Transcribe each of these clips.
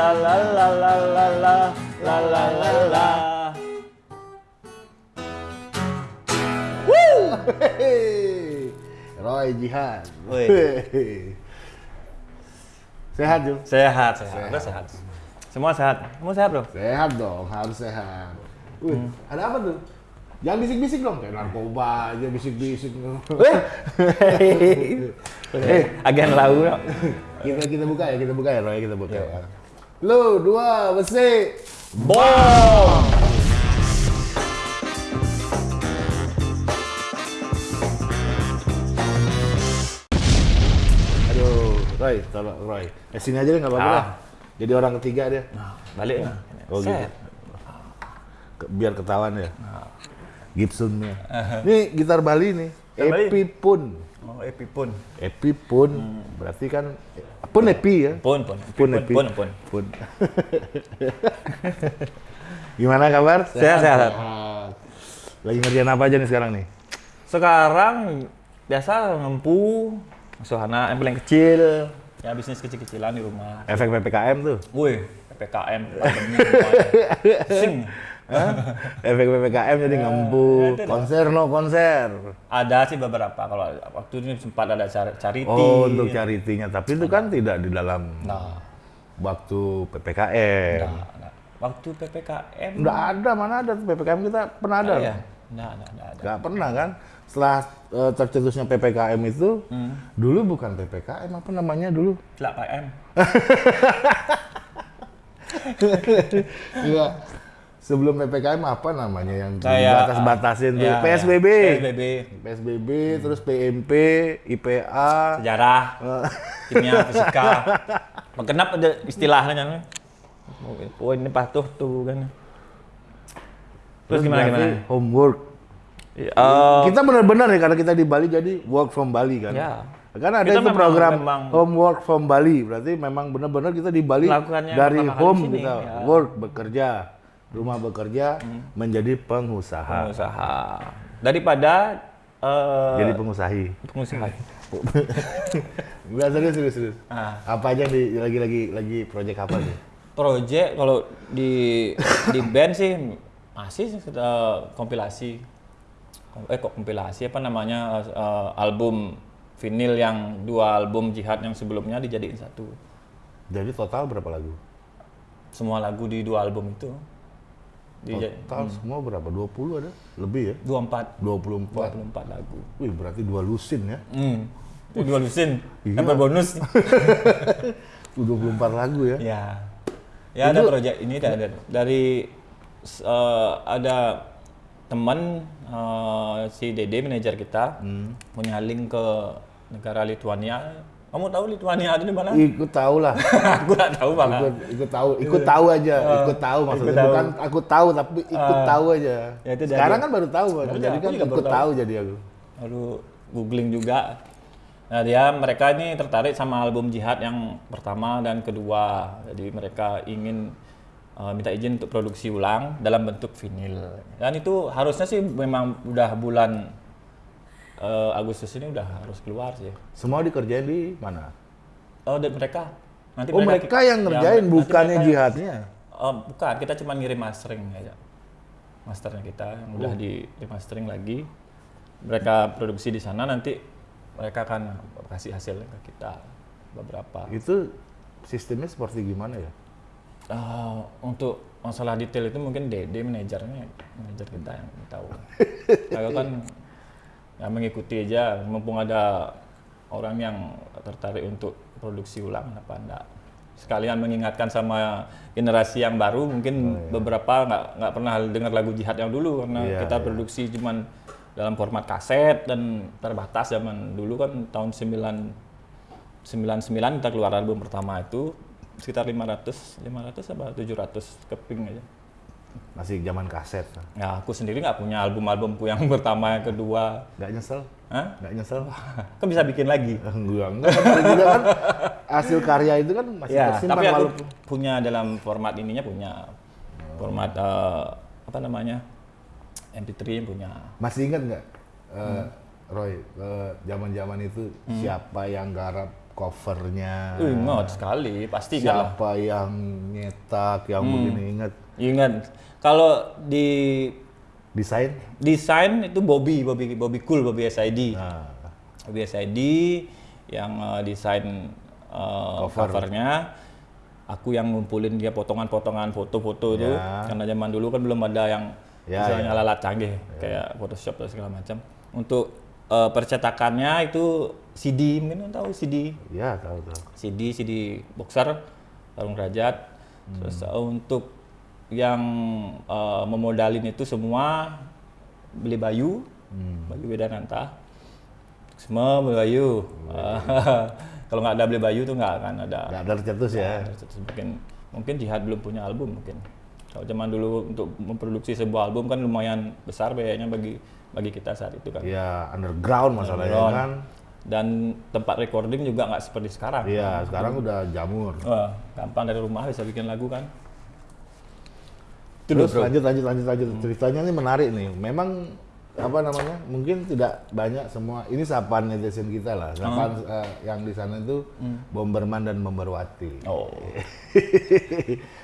la la la la la la la la la la la Hehehe. Roy. Hehehe. Sehat, Jum? Sehat, sehat, udah sehat. Semua sehat. Semua sehat, Bro. Sehat dong, harus sehat. Wih, Hmm. ada apa tuh? Jangan bisik-bisik dong, kayak narkoba aja bisik-bisik. Eh, agen lau. Kita kita buka ya, kita buka ya, Roy, kita buka ya. Lu dua besi. Bom. Aduh, Roy, tolong Roy. Eh sini aja deh nggak apa-apa Ah. lah. Jadi orang ketiga dia. Balik. Oh gitu. Biar ketahuan ya. Gibsonnya. Ini gitar Bali nih. Gitar Bali? Epi pun. Oh, Epi pun. Epi pun. Berarti kan pun Epi ya. Pun, pun. Pun pun, Epi. pun, pun. Pun. Gimana kabar? Sehat, sehat. Lagi ngerjain apa aja nih sekarang nih? Sekarang biasa ngempu, asuh anak yang paling kecil, ya bisnis kecil-kecilan di rumah. Efek PPKM tuh. Wih, PPKM, pandemi. Sing. Efek PPKM jadi ngempu. ada dah. Konser no konser. Ada sih beberapa, kalau waktu ini sempat ada charity. Oh, untuk charity-nya. Tapi itu kan tidak di dalam Nah, waktu PPKM. nah, nah. Waktu PPKM. Nggak ada, mana ada PPKM kita pernah ada. ya? Nah, nah, nah, ada. Nggak pernah kan? Setelah eh, tercetusnya PPKM itu, Hmm. dulu bukan PPKM, apa namanya dulu? PM. Sebelum PPKM apa namanya yang Kayak, batas-batasin tuh? ya, PSBB. ya. PSBB. PSBB, terus PMP, IPA. Sejarah, kimia, fisika. Kenapa ada istilahnya? Oh ini patuh tuh kan. Terus gimana gimana? Homework. Eh, kita benar-benar ya karena kita di Bali jadi work from Bali kan. Ya. Kan ada Kita itu memang- program memang- homework from Bali. Berarti memang benar-benar kita di Bali dari home kita ya. Hmm. work bekerja, rumah bekerja menjadi pengusaha. pengusaha. Daripada eh Jadi pengusahi. pengusaha. Enggak serius serius serius. Ah. Apa aja di lagi lagi lagi project apa nih? Project kalau di di band sih masih eh, kompilasi. Eh kok kompilasi apa namanya eh, album vinyl yang dua album Jihad yang sebelumnya dijadiin satu. Jadi total berapa lagu? Semua lagu di dua album itu. Total semua berapa? 20 ada? Lebih ya? 24 24. 24 lagu. Wih, berarti dua lusin ya. Hmm. Itu dua lusin. Iya. Dapat bonus. 24 lagu ya. Ya. Ya ada proyek ini ada, dari eh, ada teman eh, si Dede manajer kita punya link ke negara Lithuania. Kamu tahu Lithuania ada di mana? Ikut tahu lah. Aku nggak tahu bang. ikut ikut tahu ikut tahu aja ikut tahu maksudnya ikut tahu. bukan aku tahu tapi ikut tahu aja Ya, itu dari- sekarang kan baru tahu. Iya, jadi kan ikut tahu. tahu. jadi aku Lalu googling juga. Nah dia mereka ini tertarik sama album Jihad yang pertama dan kedua. Jadi mereka ingin uh, minta izin untuk produksi ulang dalam bentuk vinil. Dan itu harusnya sih memang udah bulan uh, Agustus ini udah harus keluar sih. semua dikerjain di mana Oh dan mereka nanti oh mereka yang ngerjain nanti bukannya mereka- jihadnya Oh, bukan, kita cuma ngirim mastering aja. Masternya kita yang udah di, di mastering lagi. Mereka produksi di sana nanti mereka akan kasih hasilnya ke kita beberapa. itu sistemnya seperti gimana ya Eh, untuk masalah detail itu mungkin Dede manajernya, manajer kita yang tahu. Saya kan ya mengikuti aja, mumpung ada orang yang tertarik untuk produksi ulang, kenapa enggak? Sekalian mengingatkan sama generasi yang baru, mungkin beberapa nggak nggak pernah dengar lagu Jihad yang dulu karena Iya, kita iya. produksi cuman dalam format kaset dan terbatas zaman dulu kan tahun 9 99 kita keluar album pertama itu sekitar 500 500 apa 700 keping aja Masih zaman kaset. ya aku sendiri nggak punya album-albumku yang pertama yang kedua Nggak nyesel? Hah? Nggak nyesel? kan bisa bikin lagi Enggak, enggak. Kan juga kan hasil karya itu kan masih ya tersimpan tapi aku walaupun punya dalam format ininya punya format eh, apa namanya MP3 punya masih ingat nggak eh, Roy eh, zaman-zaman itu siapa yang garap covernya? Uh, ingat sekali. Pasti siapa yang nyetak yang Hmm. begini ingat. Ingat. Kalau di desain? desain itu Bobby Bobby Bobby Cool Bobby SID Nah, Bobby SID yang eh, desain eh, Cover. covernya. Aku yang ngumpulin dia potongan-potongan foto-foto itu. Ya. karena zaman dulu kan belum ada yang Ya, misalnya alat canggih. Kayak Photoshop dan segala macam. Untuk eh, percetakannya itu CD mungkin tahu CD ya tahu tahu. CD CD boxer Tarung Derajat. Terus eh, untuk yang eh, memodalin itu semua beli Bayu. Bayu Wedananta. Semua beli Bayu. Kalau nggak ada beli Bayu tuh nggak akan ada. Nggak ada tercetus ya. Mungkin mungkin Jihad belum punya album mungkin. Kalau zaman dulu untuk memproduksi sebuah album kan lumayan besar biayanya bagi bagi kita saat itu kan Ya underground masalahnya Underground. kan. dan tempat recording juga nggak seperti sekarang Iya sekarang udah jamur. Wah, gampang dari rumah bisa bikin lagu kan. Terus bro. lanjut lanjut lanjut lanjut ceritanya ini menarik nih. Memang apa namanya? Mungkin tidak banyak semua. Ini sapaan netizen kita lah. Sapaan eh, yang di sana itu Bomberman dan Bomberwati. Oh,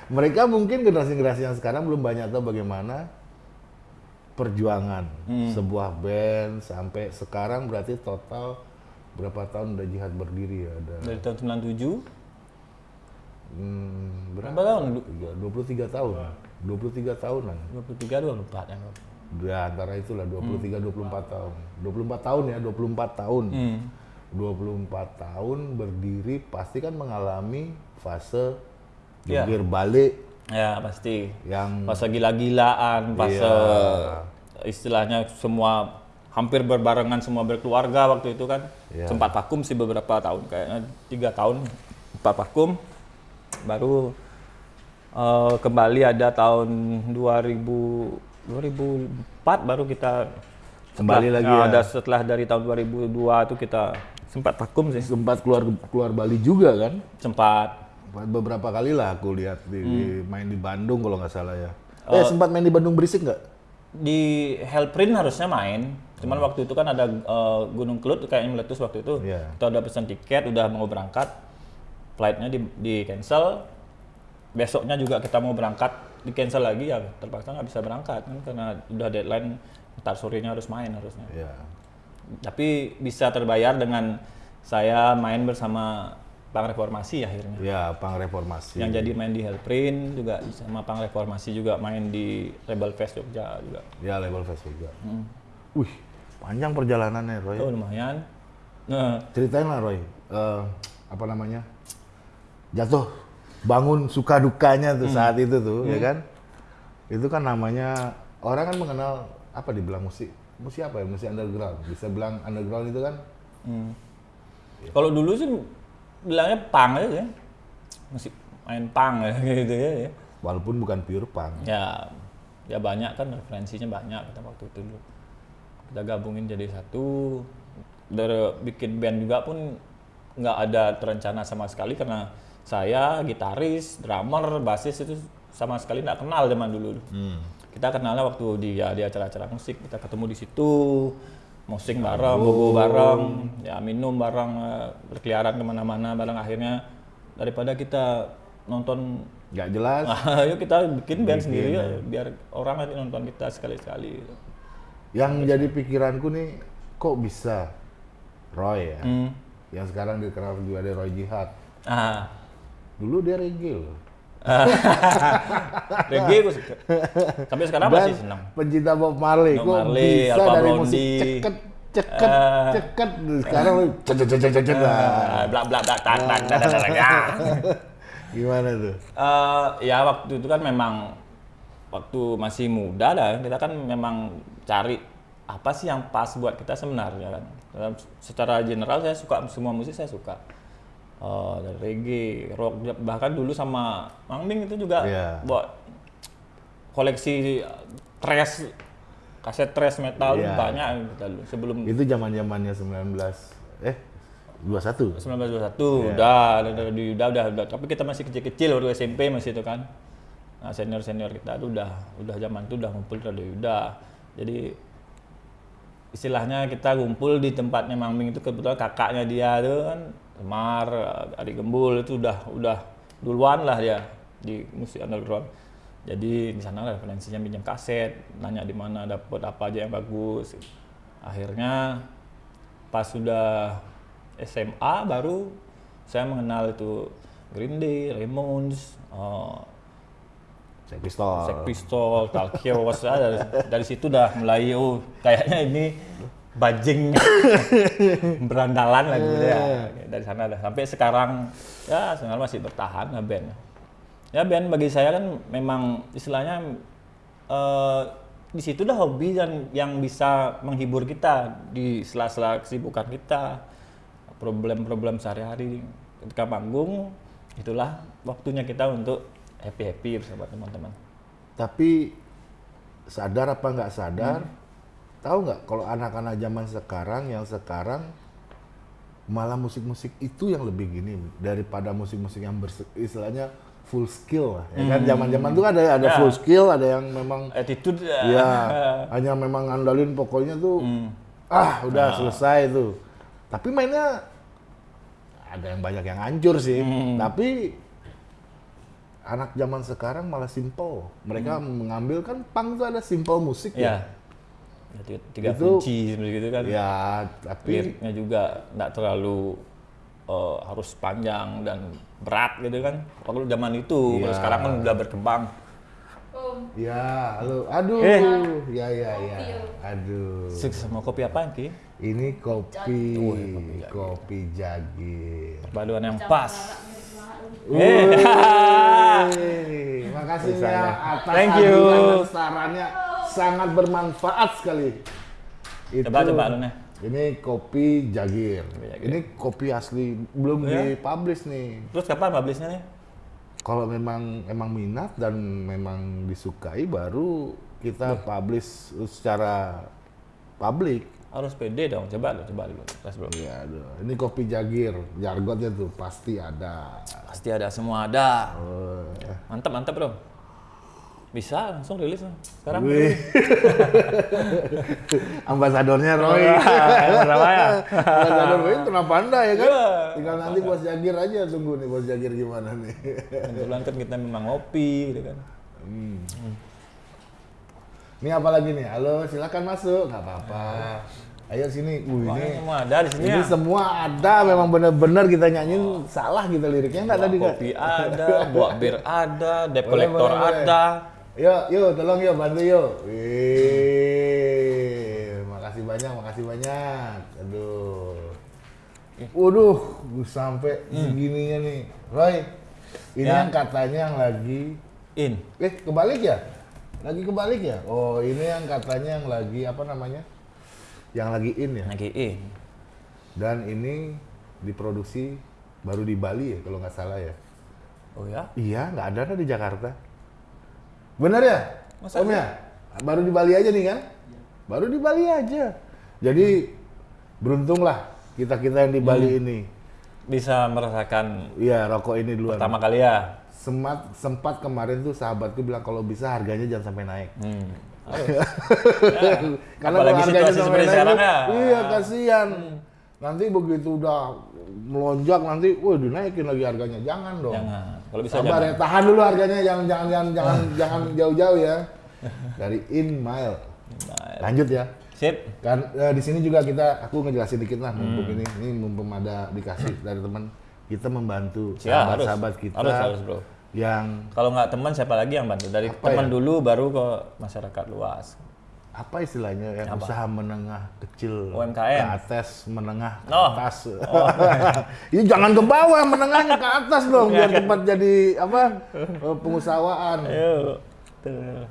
Mereka mungkin generasi-generasi yang sekarang belum banyak tahu bagaimana perjuangan sebuah band sampai sekarang berarti total berapa tahun udah jihad berdiri ya? Ada dari tahun 97 hmm, berapa? berapa tahun? Du- 23 tahun. 23 tahunan. 23 24 ya. Ya antara itulah 23 24 tahun. 24 tahun ya, 24 tahun. Hmm. 24 tahun berdiri pasti kan mengalami fase jungkir balik Ya pasti. yang Fase gila-gilaan, fase Iya. istilahnya semua hampir berbarengan semua berkeluarga waktu itu kan. Iya. Sempat vakum sih beberapa tahun, kayaknya tiga tahun empat vakum. Baru eh, kembali ada tahun 2000 2004 baru kita Kembali setelah- lagi ya, ya. ada setelah dari tahun 2002 itu kita sempat vakum sih sempat keluar keluar Bali juga kan. sempat Beberapa kali lah aku lihat di, Hmm. di- main di Bandung kalau nggak salah ya. Oh. Eh sempat main di Bandung berisik nggak? di Hellprint harusnya main cuman waktu itu kan ada eh, Gunung Kelut kayaknya meletus waktu itu Iya. kita udah pesan tiket udah mau berangkat flightnya di, di cancel besoknya juga kita mau berangkat di cancel lagi ya terpaksa nggak bisa berangkat kan karena udah deadline ntar sorenya harus main harusnya Ya. tapi bisa terbayar dengan saya main bersama Pang Reformasi akhirnya Ya, pang reformasi. yang jadi main di Hellprint juga sama Pang Reformasi juga main di Rebel Fest Jogja juga Ya, level fest juga. Hmm. Wih, panjang perjalanannya Roy. oh lumayan nah, Ceritain lah Roy, Eh, apa namanya? Jatuh, bangun suka dukanya tuh saat itu tuh, ya kan? Itu kan namanya orang kan mengenal apa dibilang musik, musik apa ya? Musik underground. Bisa bilang underground itu kan? hmm. kalau dulu sih bilangnya pang aja ya. Musik main pang ya, gitu ya, ya. Walaupun bukan pure punk. ya ya banyak kan referensinya banyak kita waktu itu dulu. Kita gabungin jadi satu. Dari bikin band juga pun nggak ada terencana sama sekali karena saya gitaris drummer bassis itu sama sekali nggak kenal zaman dulu. Hmm. kita kenalnya waktu di ya di acara-acara musik kita ketemu di situ musik bareng bobo bareng ya minum bareng eh, berkeliaran ke mana-mana bareng akhirnya daripada kita nonton Nggak jelas. Ayo kita bikin band sendiri ya, biar orang nanti nonton kita sekali-sekali. gitu. Yang jadi pikiranku nih, kok bisa Roy ya? Hmm. Yang sekarang dikenal juga ada Roy Jihad. Ah, Dulu dia reggae loh. reggae gue suka. Sampai sekarang masih Dan senang. pencinta Bob Marley, Bob Marley, bisa Alpha dari Blondie. musik ceket, ceket, Ah. ceket. Sekarang lu cet cet cet. lah. Ah, Bla bla bla tak tak tak tak tak. Gimana tuh? Eh, ya waktu itu kan memang waktu masih muda dah kita kan memang cari apa sih yang pas buat kita sebenarnya kan. Secara general saya suka semua musik saya suka. Eh, dari reggae, rock, bahkan dulu sama Mang Ming itu juga Iya. buat koleksi thrash, kaset thrash metal Iya. banyak dulu sebelum Itu zaman zamannya 19 eh 21. 1921 udah, udah, udah, udah, udah, udah, tapi kita masih kecil-kecil waktu SMP masih itu kan. Nah, senior-senior kita tuh udah udah zaman itu udah ngumpul udah udah. Jadi istilahnya kita ngumpul di tempatnya Mang Ming itu kebetulan kakaknya dia tuh kan Semar, adik Gembul itu udah udah duluan lah dia di musik underground. Jadi di sana lah referensinya pinjam kaset, nanya di mana dapat apa aja yang bagus. Akhirnya pas sudah SMA baru saya mengenal itu Green Day, Ramones, uh, Sex Pistol. Sex Pistol, Talkios, ah, dari, dari situ udah mulai oh kayaknya ini bajing berandalan lah gitu ya. Dari sana dah sampai sekarang ya sekarang masih bertahan lah band. Ya band bagi saya kan memang istilahnya eh, di situ dah hobi dan yang bisa menghibur kita di sela-sela kesibukan kita, problem-problem sehari-hari ketika manggung itulah waktunya kita untuk happy-happy bersama teman-teman. Tapi sadar apa nggak sadar, tahu nggak kalau anak-anak zaman sekarang yang sekarang malah musik-musik itu yang lebih gini daripada musik-musik yang berse- istilahnya full skill lah. Ya kan zaman-zaman itu ada ada Ya. full skill, ada yang memang Attitude ya hanya memang ngandalin pokoknya tuh ah udah selesai tuh. Tapi mainnya ada yang banyak yang hancur sih. Tapi anak zaman sekarang malah simple. Mereka mengambil kan punk tuh ada simple musik ya. ya. Ya, tiga, tiga Itu- kunci seperti itu kan. Ya, tapi Liriknya juga nggak terlalu eh, harus panjang dan berat gitu kan. Kalau zaman itu, kalau Iya. sekarang kan udah berkembang. Om, ya, halo, aduh, Eh. ya ya ya, aduh. Sukses sama kopi apa Ki? Ini kopi, Oh, ya, kopi Jagir. kopi jagir. Perpaduan yang pas. Eh. makasih ya ya. atas Thank you. sarannya sangat bermanfaat sekali. Itu, Coba, coba, lu, Neh. Ini kopi jagir. Jagir. Ini kopi asli belum Ya. dipublish nih. Terus kapan publishnya nih? Kalau memang emang minat dan memang disukai baru kita publish secara publik. Harus pede dong. Coba lu, coba dulu. Tes dulu. Ya, aduh. Ini kopi jagir, jargonnya tuh pasti ada. Pasti ada semua ada. Oh, Mantap, mantap bro. Bisa langsung rilis sekarang. Wih. Ambasadornya Roy. Berapa ya? Ambasador Roy kenapa anda ya kan? Iya. Tinggal nanti bos Jagir aja tunggu nih bos Jagir gimana nih. Kebetulan kan kita memang ngopi gitu kan. Ini apa lagi nih? Halo, silakan masuk. Nggak apa-apa. Ayo sini. Wah, ini semua ada di sini ini ya. semua ada memang bener-bener kita nyanyiin salah kita liriknya nggak tadi nggak? Kopi ada, buah bir ada, debt collector boleh. Ada. Yuk, yuk, tolong yuk, bantu yuk. Wih, makasih banyak, makasih banyak. Aduh. Waduh, gue sampai segininya nih. Roy, ini Ya. yang katanya yang lagi, In. eh kebalik ya? Lagi kebalik ya? Oh, ini yang katanya yang lagi apa namanya? Yang lagi in ya? Lagi in. Dan ini diproduksi baru di Bali ya, kalau nggak salah ya. Oh ya? Iya, nggak ada ada di Jakarta. Bener ya? Masa Om ya? Baru di Bali aja nih kan? Baru di Bali aja. Jadi beruntunglah kita-kita yang di Bali Hmm. ini. Bisa merasakan Iya, rokok ini duluan. pertama kali ya. Sempat, sempat kemarin tuh sahabatku bilang kalau bisa harganya jangan sampai naik. Hmm. Karena Apalagi kalau harganya sampai naik sekarang tuh, ya. Hmm. Iya, kasihan. Nanti begitu udah melonjak nanti, wah dinaikin lagi harganya. Jangan dong. Jangan. Kalau bisa Sabar jangan. ya, tahan dulu harganya, jangan jangan jangan jangan jangan jauh-jauh ya. Dari In Mile. Lanjut ya. Sip. Kan eh, di sini juga kita aku ngejelasin dikit lah Hmm. mumpung ini ini mumpung ada dikasih dari teman kita membantu Ya, sahabat-sahabat kita Harus, harus, bro. yang Kalau nggak teman siapa lagi yang bantu? Dari teman ya? dulu baru ke masyarakat luas. Apa istilahnya yang usaha menengah kecil UMKM. ke atas menengah ke Oh. atas ini jangan ke bawah menengahnya ke atas dong biar cepat jadi apa pengusahawaan Ayo. Tuh.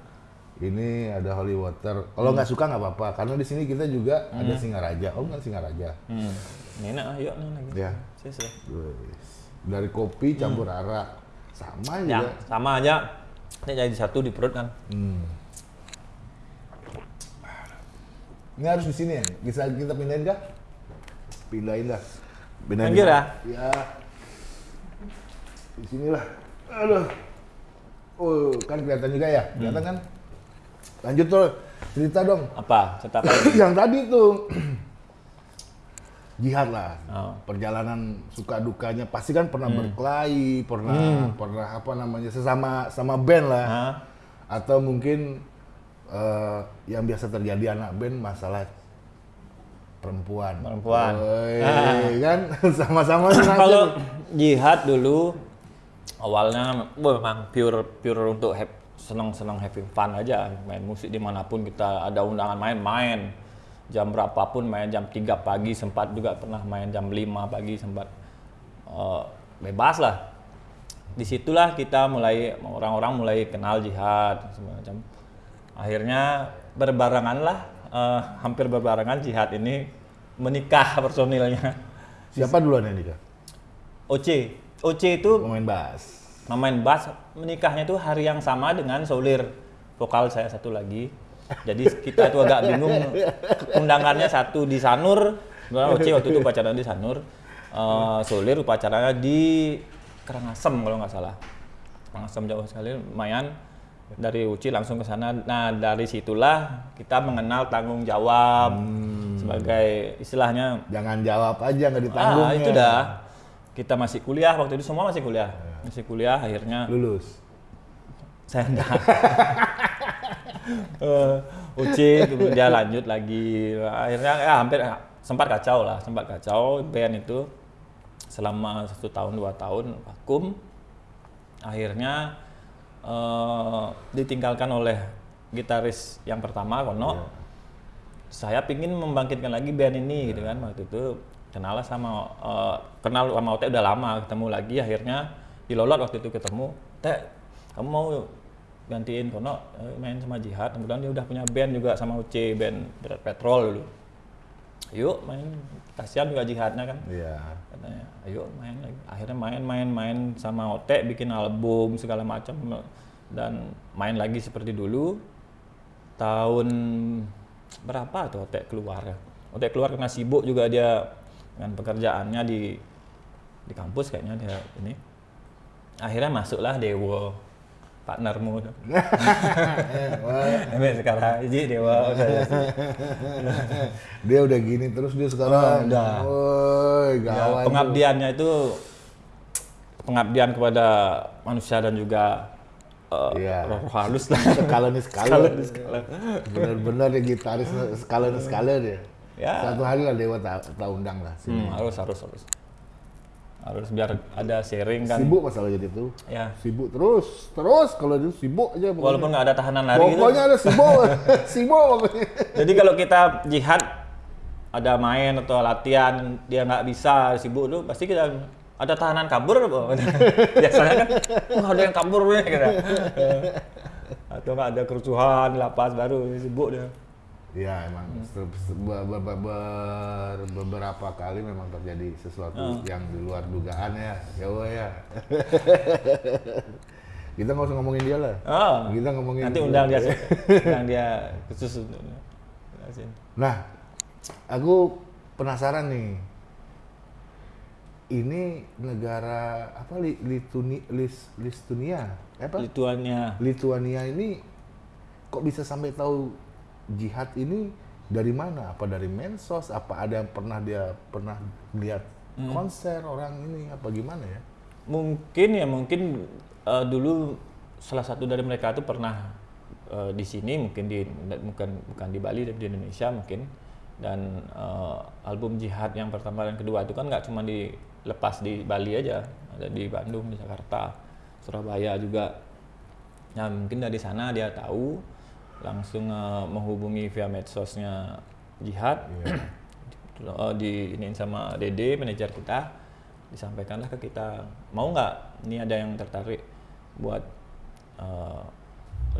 Ini ada holy water. Kalau nggak suka nggak apa-apa, karena di sini kita juga ada Singaraja. Oh kan Singaraja. Enak, yuk nih lagi. Ya. Ya. Dari kopi campur arak. Sama Ya, juga. sama aja. Ini jadi satu di perut kan. Hmm. Ini harus di sini ya? Bisa kita pindahin kah? Pindahin dah. Pindahin Pinggir ya? Ya. Di sinilah. Aduh. Oh, kan kelihatan juga ya? Kelihatan kan? Lanjut tuh. Cerita dong. Apa? Cerita apa? Yang tadi tuh. Jihad lah. Oh. Perjalanan suka dukanya pasti kan pernah berkelahi, pernah pernah apa namanya sesama sama band lah. Hah? Atau mungkin eh, yang biasa terjadi anak band masalah perempuan. Perempuan. Woi, Ah. kan sama-sama. Kalau jihad dulu awalnya memang pure pure untuk hap- senang-senang having fun aja main musik di mana pun kita ada undangan main main jam berapapun main jam 3 pagi sempat juga pernah main jam 5 pagi sempat eh, bebas lah di situlah kita mulai orang-orang mulai kenal jihad semacam akhirnya berbarengan lah eh, hampir berbarengan jihad ini menikah personilnya. Siapa duluan yang nikah? OC OC itu Pemain bass. Memain bass menikahnya itu hari yang sama dengan Solir. Vokal saya satu lagi. Jadi kita itu agak bingung. Undangannya satu di Sanur. Oce waktu itu upacara di Sanur. Eh, Solir upacaranya di Karangasem kalau nggak salah. Karangasem jauh sekali lumayan dari Uci langsung ke sana. Nah dari situlah kita mengenal tanggung jawab sebagai istilahnya Jangan jawab aja nggak ditanggung. ah ya. itu dah. Kita masih kuliah waktu itu semua masih kuliah. Masih kuliah akhirnya Lulus. saya enggak. Eh, Uci kemudian lanjut lagi. Akhirnya ya hampir sempat kacau lah sempat kacau. Band itu selama satu tahun dua tahun vakum. Akhirnya eh, ditinggalkan oleh gitaris yang pertama Kono saya pingin membangkitkan lagi band ini gitu kan waktu itu. Kenal lah sama eh, kenal sama Ote udah lama ketemu lagi akhirnya di Lolot waktu itu ketemu. Teh kamu mau gantiin Kono eh, main sama Jihad? Kemudian dia udah punya band juga sama Uce band Berat Petrol dulu yuk main. Kasihan juga Jihadnya kan. Iya. katanya ayo main lagi. Akhirnya main main main sama Ote bikin album segala macam. Dan main lagi seperti dulu. Tahun berapa tuh Ote keluar ya? Ote keluar karena sibuk juga dia dengan pekerjaannya di di kampus kayaknya dia ini. Akhirnya masuklah Dewo partnermu tuh. Emang sekarang jadi Dewa udah Dia udah gini terus dia sekarang. Oh, udah. Woi, Ya, gawat. pengabdiannya itu pengabdian kepada manusia dan juga eh, Iya. roh halus lah. Skala nih skala. Skala nih skala. Bener-bener dia gitaris skala nih skala dia. Ya. Satu hari lah Dewa tak tak undang lah. Hmm, harus harus harus harus biar ada sharing kan. Sibuk masalah jadi itu. Ya. Sibuk terus, terus kalau itu sibuk aja pokoknya. Walaupun nggak ada tahanan lari gitu. Pokoknya ada sibuk, sibuk pokoknya. Jadi kalau kita jihad ada main atau latihan dia nggak bisa sibuk tuh pasti kita ada tahanan kabur biasanya kan wah ada yang kabur nih gitu. atau nggak ada kerusuhan lapas baru sibuk dia Iya emang ber- beberapa kali memang terjadi sesuatu Hmm. yang di luar dugaan ya, ya Allah ya. Kita nggak usah ngomongin dia lah. oh, Kita ngomongin nanti undang dia undang dia khusus. Nah, aku penasaran nih. Ini negara apa li, Lituni, Lis, Listunia? Apa? Lituania Lituania ini kok bisa sampai tahu jihad ini dari mana? Apa dari mensos? Apa ada yang pernah dia pernah lihat Hmm. konser orang ini? Apa gimana ya? mungkin ya mungkin eh, dulu salah satu dari mereka itu pernah eh, di sini mungkin di bukan bukan di Bali tapi di Indonesia mungkin dan eh, album Jihad yang pertama dan kedua itu kan nggak cuma dilepas di Bali aja ada di Bandung di Jakarta Surabaya juga nah mungkin dari sana dia tahu langsung eh, menghubungi via medsosnya Jihad. Eh, di ini sama Dede manajer kita disampaikanlah ke kita mau nggak? Ini ada yang tertarik buat eh,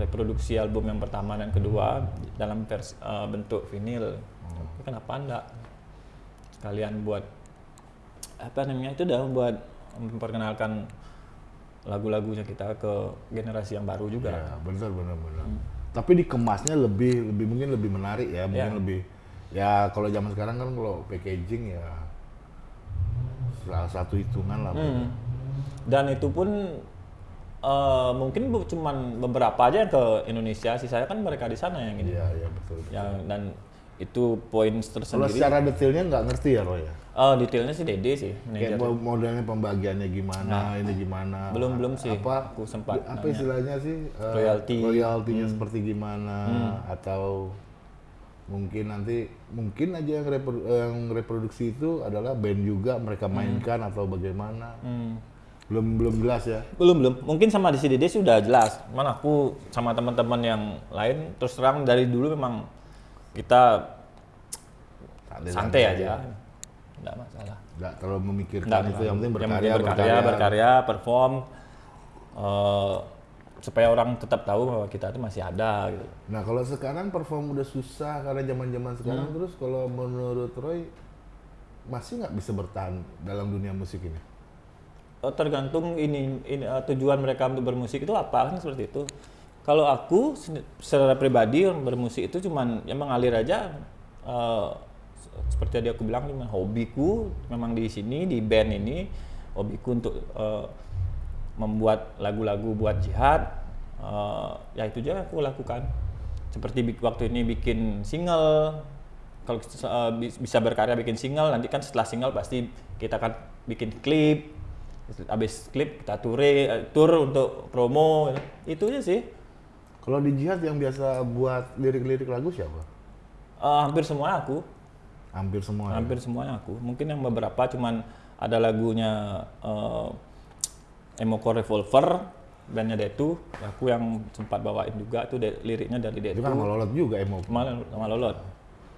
reproduksi album yang pertama dan kedua dalam vers- eh, bentuk vinil. Kenapa enggak sekalian buat apa namanya itu udah buat memperkenalkan lagu-lagunya kita ke generasi yang baru juga. Ya, benar benar benar. Tapi dikemasnya lebih lebih mungkin lebih menarik ya, mungkin Ya. lebih ya kalau zaman sekarang kan kalau packaging ya salah satu hitungan lah. Hmm. Dan itu pun eh, mungkin bu- cuman beberapa aja yang ke Indonesia, sisanya kan mereka di sana yang ini. Iya, iya betul. Yang dan itu poin Kalau tersendiri. secara detailnya nggak ngerti ya Roy ya. Oh, detailnya sih Dede sih, Kayak modelnya pembagiannya gimana, ini gimana. Belum belum sih. Apa Aku sempat apa nanya. istilahnya sih? Royalti. Hmm. Royaltinya seperti gimana atau mungkin nanti mungkin aja yang, repro- yang reproduksi itu adalah band juga mereka mainkan atau bagaimana. Hmm. Belum belum jelas ya. Belum belum. Mungkin sama di CDD sih udah jelas. Mana aku sama teman-teman yang lain terus terang dari dulu memang kita santai aja. Enggak masalah. Nggak terlalu memikirkan Nggak itu yang penting Yang berkarya, berkarya, berkarya, perform eh, supaya orang tetap tahu bahwa kita itu masih ada gitu. Nah kalau sekarang perform udah susah karena zaman-zaman sekarang Hmm. terus kalau menurut Roy masih nggak bisa bertahan dalam dunia musik ini? Eh, tergantung ini, ini eh, tujuan mereka untuk bermusik itu apa kan seperti itu. Kalau aku secara pribadi bermusik itu cuman ya mengalir aja se- seperti tadi aku bilang cuma hobiku memang di sini di band ini hobiku untuk eh, membuat lagu-lagu buat jihad. Eh, ya itu aja aku lakukan. Seperti waktu ini bikin single. Kalau bis- bisa berkarya bikin single nanti kan setelah single pasti kita akan bikin klip. Habis klip kita tour tour untuk promo. Itu aja sih. Kalau di jihad yang biasa buat lirik-lirik lagu siapa? Eh, hampir semua aku Hampir semua. ya? hampir semuanya aku mungkin yang beberapa cuman ada lagunya eh, Emoko Revolver bandnya Detu aku yang sempat bawain juga tuh de- liriknya dari Itu Detu kan melolot juga emo. sama, sama Lolot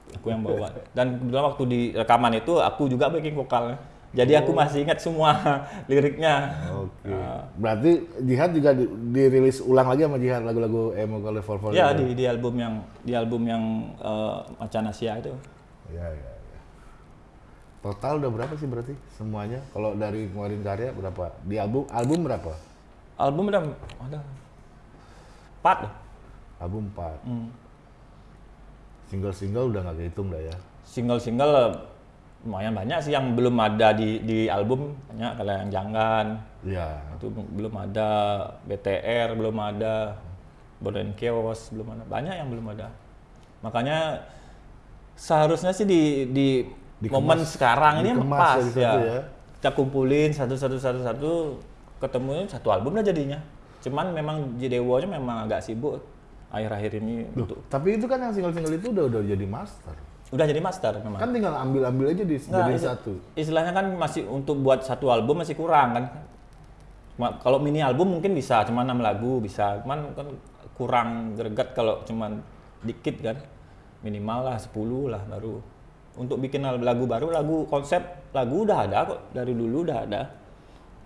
aku yang bawa dan kebetulan waktu di rekaman itu aku juga backing vokalnya jadi aku masih ingat semua liriknya Oke. Ah. Berarti jihad juga di- dirilis ulang lagi sama jihad lagu-lagu emo Revolver. ya itu? di, di album yang di album yang eh, Macan Asia itu Ya, ya, ya. Total udah berapa sih berarti semuanya? Kalau dari ngeluarin karya berapa? Di album album berapa? album udah ada empat. Album 4. Hmm. Single-single udah nggak kehitung dah ya. single-single lumayan banyak sih yang belum ada di di album banyak kalau yang jangan Iya. itu belum ada BTR belum ada Born Chaos belum ada banyak yang belum ada makanya seharusnya sih di di Dikemas- momen sekarang ini pas ya. satu ya. kita kumpulin satu satu satu satu ketemunya satu album lah jadinya cuman memang Jidewo nya memang agak sibuk akhir-akhir ini Loh, untuk tapi itu kan yang single-single itu udah udah jadi master. udah jadi master memang Kan tinggal ambil-ambil aja di Nggak, jadi satu. Istilahnya kan masih untuk buat satu album masih kurang kan. Kalau mini album mungkin bisa, cuma enam lagu bisa. Cuman kan kurang greget kalau cuman dikit kan. Minimal lah 10 lah baru. Untuk bikin lagu baru, lagu konsep lagu udah ada kok dari dulu udah ada.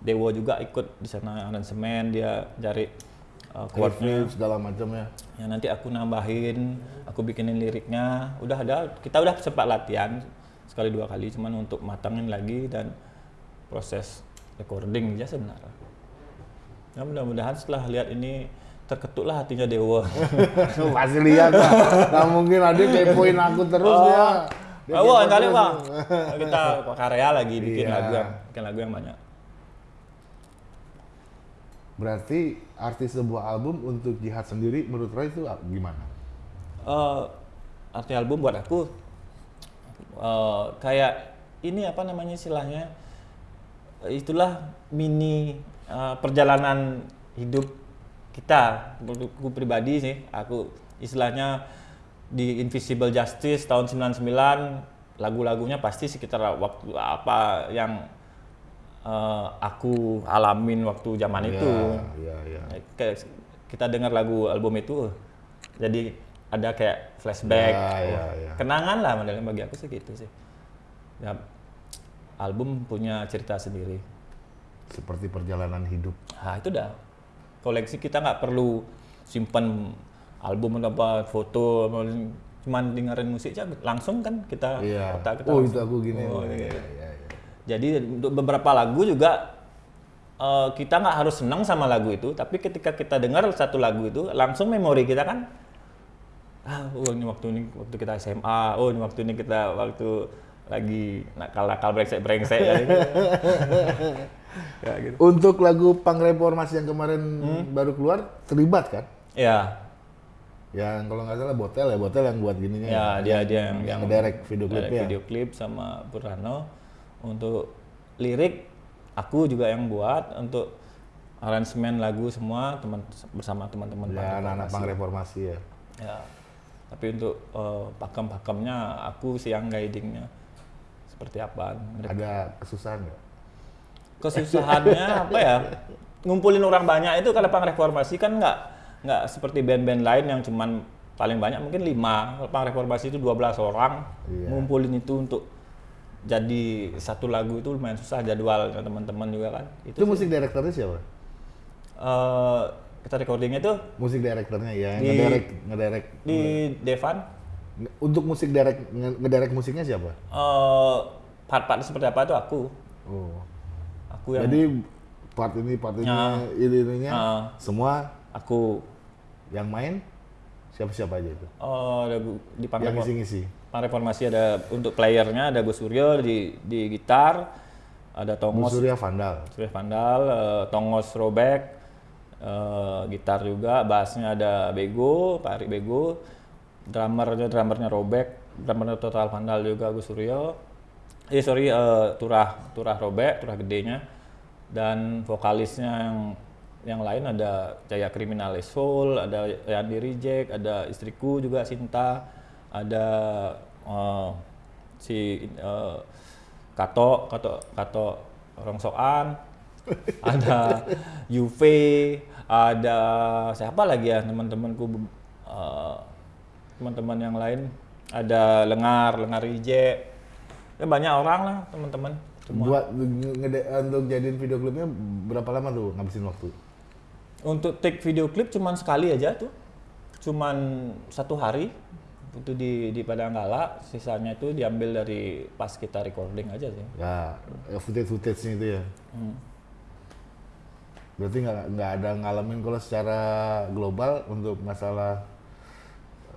Dewo juga ikut di sana aransemen dia cari uh, chordnya. Segala macam ya. Ya nanti aku nambahin, aku bikinin liriknya. Udah ada, kita udah sempat latihan sekali dua kali, cuman untuk matangin lagi dan proses recording aja sebenarnya. Ya mudah-mudahan setelah lihat ini terketuklah hatinya Dewa. Pasti lihat lah. Nggak mungkin ada kepoin aku terus ya. Dia Oh, kepo kali bang, kita karya lagi bikin Iya. lagu yang bikin lagu yang banyak. Berarti arti sebuah album untuk jihad sendiri menurut Roy itu gimana? eh arti album buat aku eh, kayak ini apa namanya istilahnya itulah mini eh, perjalanan hidup kita menurutku pribadi sih aku istilahnya di Invisible Justice tahun 99 lagu-lagunya pasti sekitar waktu apa yang eh, aku alamin waktu zaman itu Iya, iya. kayak kita dengar lagu album itu jadi ada kayak flashback ya, Wah, ya. kenangan lah modelnya bagi aku sih gitu sih ya album punya cerita sendiri Seperti perjalanan hidup. nah itu dah koleksi kita nggak perlu simpan album atau apa foto cuman dengerin musik aja langsung kan kita Iya. otak kita Oh, langsung- itu aku gini. Oh, Oh, iya. iya, iya, iya. Jadi untuk beberapa lagu juga eh, kita nggak harus senang sama lagu itu, tapi ketika kita dengar satu lagu itu langsung memori kita kan ah oh ini waktu ini waktu kita SMA, oh ini waktu ini kita waktu lagi nakal-nakal brengsek-brengsek ya, gitu. ya gitu. Untuk lagu Pang Reformasi yang kemarin baru keluar terlibat kan? Ya, Yang kalau nggak salah Botel ya, Botel yang buat gininya. ya dia dia yang yang ngedirect video ada klipnya. video klip sama Burhano untuk lirik aku juga yang buat untuk aransemen lagu semua teman bersama teman-teman Ya, anak-anak Pang Reformasi ya. Ya. Tapi untuk eh, pakem-pakemnya aku sih yang guidingnya seperti apa. Ada kesusahan nggak? Kesusahannya apa ya? Ngumpulin orang banyak itu kalau pang reformasi kan nggak nggak seperti band-band lain yang cuman paling banyak mungkin lima. Kalau pang reformasi itu 12 orang. Iya. Ngumpulin itu untuk jadi satu lagu itu lumayan susah jadwal teman-teman juga kan. Itu musik direkturnya siapa? eh, kita recordingnya itu Musik direkturnya ya, Di- ngedirect, ngedirect. di Devan. Untuk musik direct, nge- ngedirect musiknya siapa? eh part-part seperti apa itu aku. Oh. Aku yang Jadi part ini, part ini, Ya. ini ininya, Ah. semua aku yang main siapa-siapa aja itu? Oh, ada Bu- di Pang Yang ngisi-ngisi. Pang Reformasi ada untuk playernya ada Gus Suryo di di gitar, ada Tongos Surya Vandal. Surya Vandal, eh, Tongos Robek, eh, gitar juga, bassnya ada Bego, Pak Arik Bego, drummernya drummernya Robek, drummernya Total Vandal juga Gus Suryo. Eh sorry, eh, Turah Turah Robek, Turah gedenya, dan vokalisnya yang yang lain ada Jaya Kriminalis Soul, ada Yandi Reject, ada istriku juga Sinta, ada eh, si eh, Kato, Kato, Kato Rongsoan, ada UV, ada siapa lagi ya teman-temanku eh, teman-teman yang lain, ada Lengar, Lengar Reject, ya banyak orang lah teman-teman. Buat untuk jadiin video klipnya berapa lama tuh ngabisin waktu? Untuk take video klip cuman sekali aja tuh. Cuman satu hari itu di di Padanggala, sisanya itu diambil dari pas kita recording aja sih. Ya, footage-footage-nya itu ya. Hmm. Berarti nggak nggak ada ngalamin kalau secara global untuk masalah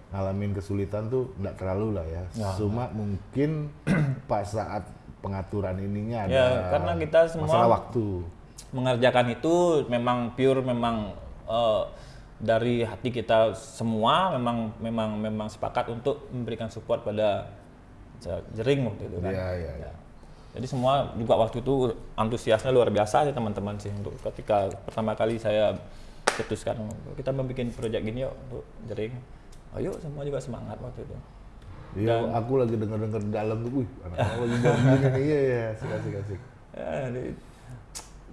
ngalamin kesulitan tuh nggak terlalu lah ya. Ya, Cuma mungkin pas saat pengaturan ininya ada Ya, karena kita semua- masalah waktu. Mengerjakan itu memang pure memang eh, dari hati kita semua memang memang memang sepakat untuk memberikan support pada Je- Jering waktu itu kan. Iya, iya, iya. Ya. Jadi semua juga waktu itu antusiasnya luar biasa sih teman-teman sih untuk ketika pertama kali saya cetuskan kita membuat proyek gini yuk untuk Jering. Ayo semua juga semangat waktu itu. Iya, aku lagi denger-denger di dalam tuh, wih, anak lagi buat gini nih, iya iya, asik asik asik. Ya, di-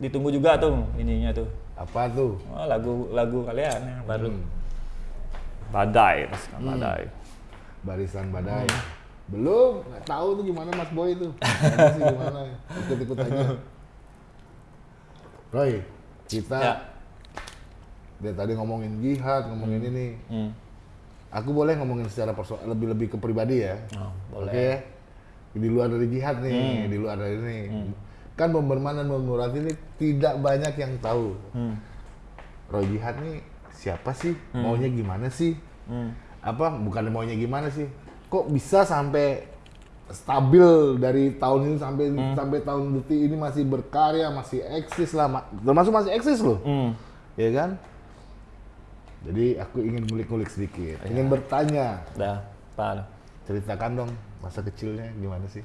ditunggu juga tuh ininya tuh. Apa tuh? Oh, lagu lagu kalian yang baru. Hmm. Badai, pasukan badai. Barisan badai. Belum, nggak tahu tuh gimana Mas Boy itu. Sih gimana, ikut-ikut aja. Roy, kita Ya. dia tadi ngomongin jihad, ngomongin ini. Hmm. Aku boleh ngomongin secara perso lebih lebih ke pribadi ya. Oh, Oke. boleh. Di luar dari jihad nih, di luar dari ini. Kan Bomberman dan Murati ini tidak banyak yang tahu. Hmm. Roy Jihad nih siapa sih? Maunya gimana sih? Hmm. Apa bukan maunya gimana sih? Kok bisa sampai stabil dari tahun ini sampai sampai tahun detik ini masih berkarya, masih eksis lah, ma- termasuk masih eksis loh, Hmm. ya kan? Jadi aku ingin ngulik-ngulik sedikit, ingin bertanya, Dah, Pak. ceritakan dong masa kecilnya gimana sih?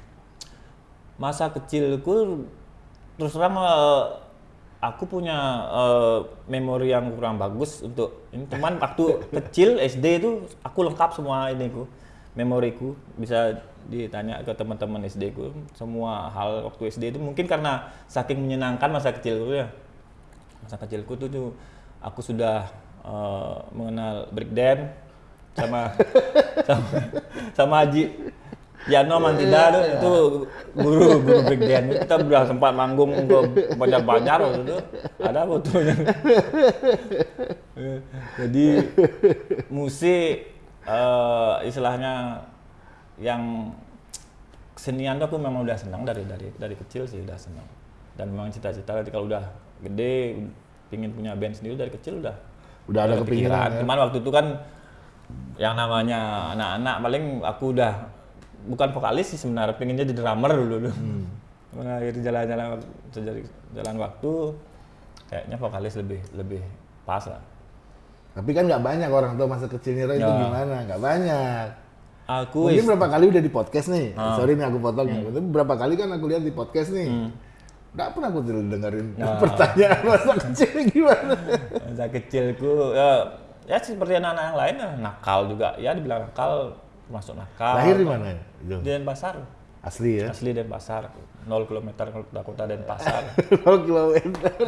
Masa kecilku terus terang eh, aku punya eh, memori yang kurang bagus untuk ini teman waktu kecil SD itu aku lengkap semua ini ku memoriku. Bisa ditanya ke teman-teman SD ku semua hal waktu SD itu. Mungkin karena saking menyenangkan masa kecilku ya. Masa kecilku tuh, tuh aku sudah eh, mengenal breakdance sama sama sama Haji Yano Mantida tuh itu guru guru breakdance kita sudah sempat manggung ke banyak-banyak waktu itu. Ada fotonya. Jadi musik eh, istilahnya yang kesenian tuh aku memang udah senang dari dari dari kecil sih udah senang. Dan memang cita-cita kalau udah gede pingin punya band sendiri dari kecil udah Udah ada kepikiran ya? Cuman waktu itu kan yang namanya anak-anak paling aku udah bukan vokalis sih sebenarnya pengen jadi drummer dulu dulu. Hmm. Mengakhiri jalan-jalan jalan waktu kayaknya vokalis lebih lebih pas lah. Tapi kan nggak banyak orang tahu masa kecilnya Roy itu Ya. gimana, nggak banyak. Aku Mungkin berapa kali udah di podcast nih. Ah. Sorry nih aku potong Hmm. ya. Tapi berapa kali kan aku lihat di podcast nih. Nggak pernah aku dengerin Ah. pertanyaan masa kecil gimana. masa kecilku ya, ya seperti anak-anak yang lain ya, nakal juga ya dibilang nakal masuk nakal. Lahir di mana? Di Denpasar. Asli ya. Asli Denpasar. 0 km ke kota Denpasar. 0 kilometer.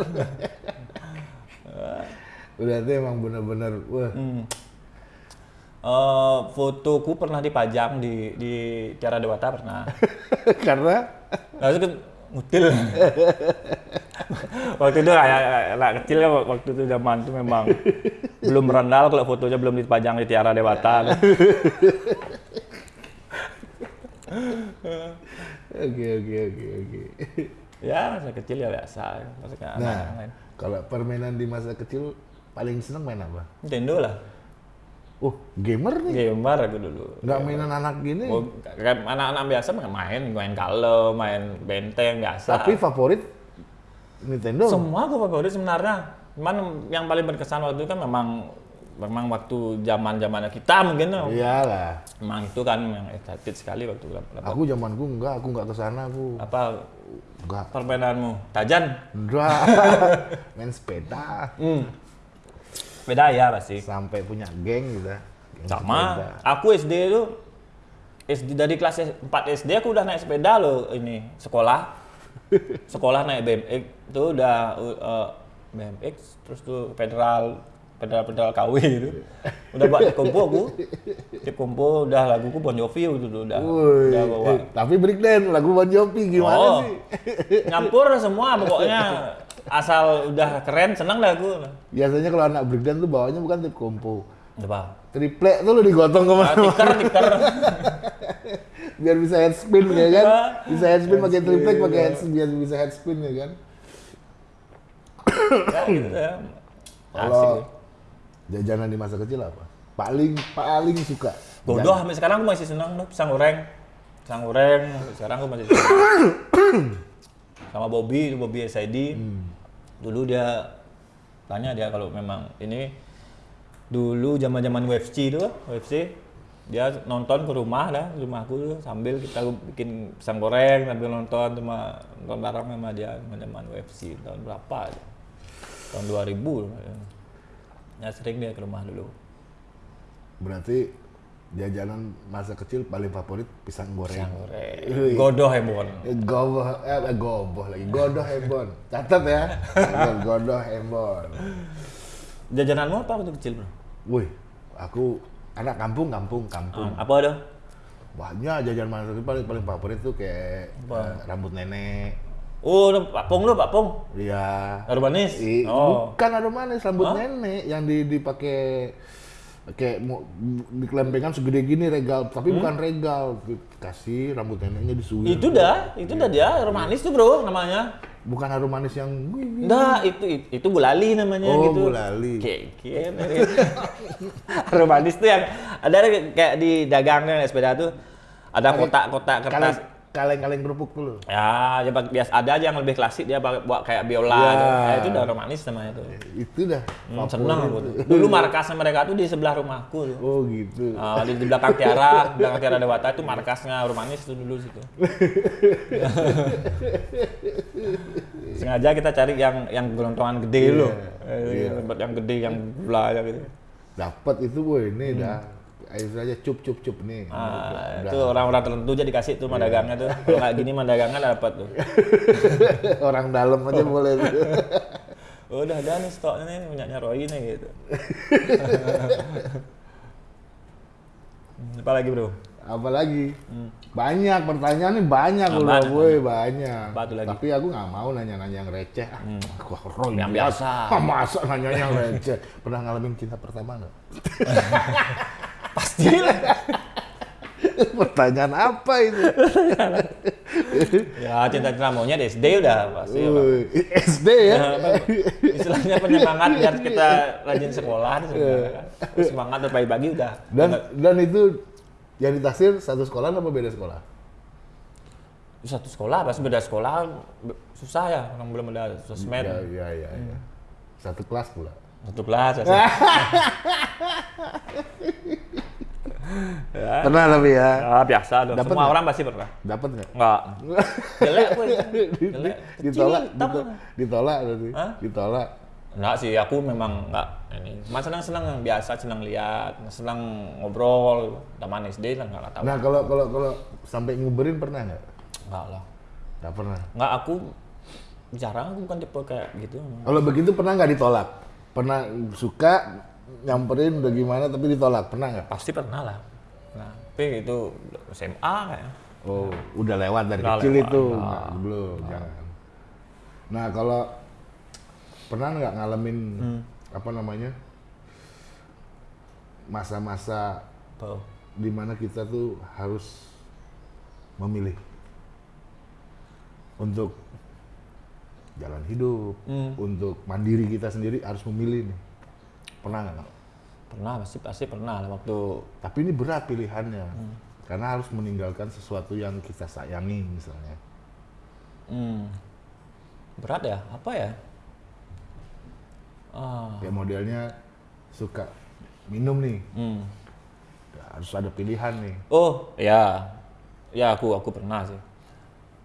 Berarti emang bener-bener wah. Hmm. Eh, fotoku pernah dipajang di di Tiara Dewata pernah. Karena Lalu kan ngutil. waktu itu kayak anak kecil kan waktu itu zaman itu memang belum berandal kalau fotonya belum dipajang di Tiara Dewata. oke oke oke oke. ya masa kecil ya biasa. Maksudnya anak Nah, kalau permainan di masa kecil paling seneng main apa? Nintendo lah. Oh, gamer nih. Gamer aku dulu. Nggak mainan anak gini. Oh, kayak anak-anak biasa main, main kalau main benteng biasa. Tapi favorit Nintendo. Semua aku favorit sebenarnya. Cuman yang paling berkesan waktu itu kan memang memang waktu zaman zamannya kita mungkin. Iyalah. Memang itu kan yang excited sekali waktu dapat Aku zamanku enggak, aku enggak ke sana aku. apa Enggak. permainanmu? Tajan? Enggak. Main sepeda. Hmm. Beda ya pasti. Sampai punya geng gitu. Geng Sama. sepeda. Aku SD itu SD dari kelas 4 SD aku udah naik sepeda loh ini sekolah. Sekolah naik BMX itu udah uh, BMX terus tuh federal pedal pedal KW itu. Udah buat tip kompo aku. Tip kompo udah laguku Bon Jovi tuh udah udah bawa. eh, tapi breakdance lagu Bon Jovi gimana Oh, sih? Nyampur semua pokoknya asal udah keren seneng dah aku. Biasanya kalau anak breakdance tuh bawanya bukan tip kompo. Apa? Triplek tuh lo digotong Ah, ke mana tiker tiker. biar bisa head spin ya kan? Iya. Bisa head spin pakai triplek pakai head spin biar bisa head spin ya kan? ya gitu ya. Asik. Kalau jajanan di masa kecil apa? Paling paling suka. Bodoh sampai sekarang aku masih senang tuh pisang goreng. Pisang goreng sampai sekarang aku masih senang. Sama Bobby, itu Bobby SID. Dulu dia tanya dia kalau memang ini dulu zaman-zaman UFC itu, UFC dia nonton ke rumah dah, ke rumahku tuh sambil kita bikin pisang goreng sambil nonton sama nonton bareng sama dia zaman UFC tahun berapa aja. Tahun 2000. Ya sering dia ke rumah dulu. Berarti jajanan masa kecil paling favorit pisang goreng. Pisang goreng. Wih. Godoh hembon. Eh, Goboh, eh eh, goboh lagi. Godoh hembon. Catat ya. Godoh hembon. Jajananmu apa waktu kecil, Bro? Wih, aku anak kampung, kampung, kampung. Ah, apa ada? Banyak jajan masa kecil paling paling favorit tuh kayak eh, rambut nenek. Oh, Pak Pong lu, Pak Pong. Iya. Harum manis. I- Oh. Bukan ada manis, rambut Hah? nenek yang di dipakai kayak mau dikelempengan segede gini regal, tapi bukan regal. Kasih rambut neneknya disuir. Hmm? Itu dah, itu dah dia harum manis tuh, Bro, namanya. Bukan harum manis yang Enggak, itu itu, itu gulali namanya Oh, gitu. gulali. Keken. harum manis tuh yang ada kayak di dagangnya sepeda tuh ada kotak-kotak kertas. Kaleng-kaleng kerupuk dulu. Ya, ya biasa ada aja yang lebih klasik dia pakai buat kayak biola Ya. tuh. Nah, itu udah harum manis namanya tuh. Itu dah. Hmm, seneng aku tuh. Dulu markasnya mereka tuh di sebelah rumahku tuh. Oh gitu. Ah, di, di belakang Tiara, belakang Tiara Dewata itu markasnya Rumanis itu dulu situ. Sengaja kita cari yang yang gelontongan gede Iya, loh. iya. Tempat yang gede yang gula aja gitu. Dapat itu boy, ini dah. Ayo saja cup cup cup nih. Hmm. Ah, itu orang-orang tertentu aja dikasih tuh madagangnya tuh. Kalau nggak gini madagangnya dapat tuh. Orang dalam aja boleh. tuh. Oh, udah ada nih stoknya nih punyanya Roy nih gitu. Hmm, Apa lagi bro? Apalagi banyak pertanyaan nih banyak Ah, udah banyak, boy banyak. Apa lagi? Tapi aku nggak mau nanya-nanya yang receh. Ah, Wah, Roy Yang biasa. biasa. Ah, masa nanya yang receh? Pernah ngalamin cinta pertama nggak? Pasti lah. Pertanyaan apa itu? ya cinta-cinta maunya di SD udah pasti. apa. Wih, SD ya? Ya, istilahnya penyemangat biar kita rajin sekolah sebenarnya kan. semangat dan pagi-pagi udah Dan dan itu yang ditaksir satu sekolah apa beda sekolah? satu sekolah pasti beda sekolah susah ya orang belum ada sosmed Ya, ya, ya, ya. Satu kelas pula. Satu kelas ya. Pernah tapi ya. Ya, biasa dong Dapet semua nggak? orang pasti pernah Dapat nggak? enggak jelek Kecil, ditolak, ditolak, ditolak. Hah? Ditolak. enggak sih aku memang enggak ini cuma senang senang biasa senang lihat senang ngobrol zaman SD lah enggak tahu Nah kalau kalau kalau sampai nguberin pernah nggak? enggak lah Nggak pernah. enggak aku jarang aku bukan tipe kayak gitu Kalau begitu pernah nggak ditolak? Pernah suka nyamperin udah gimana tapi ditolak pernah nggak? pasti pernah lah nah tapi itu SMA kayak Oh udah lewat dari Udah kecil lewat, itu nah. Nggak, belum jangan. Nah kalau pernah nggak ngalamin Hmm. apa namanya masa-masa di mana kita tuh harus memilih untuk jalan hidup, Hmm. untuk mandiri kita sendiri harus memilih nih. Pernah nggak? pernah pasti pasti pernah lah waktu Tapi ini berat pilihannya, Hmm. karena harus meninggalkan sesuatu yang kita sayangi misalnya. hmm, berat ya apa ya ah Kayak modelnya suka minum nih, hmm. harus ada pilihan nih. oh ya ya aku aku pernah sih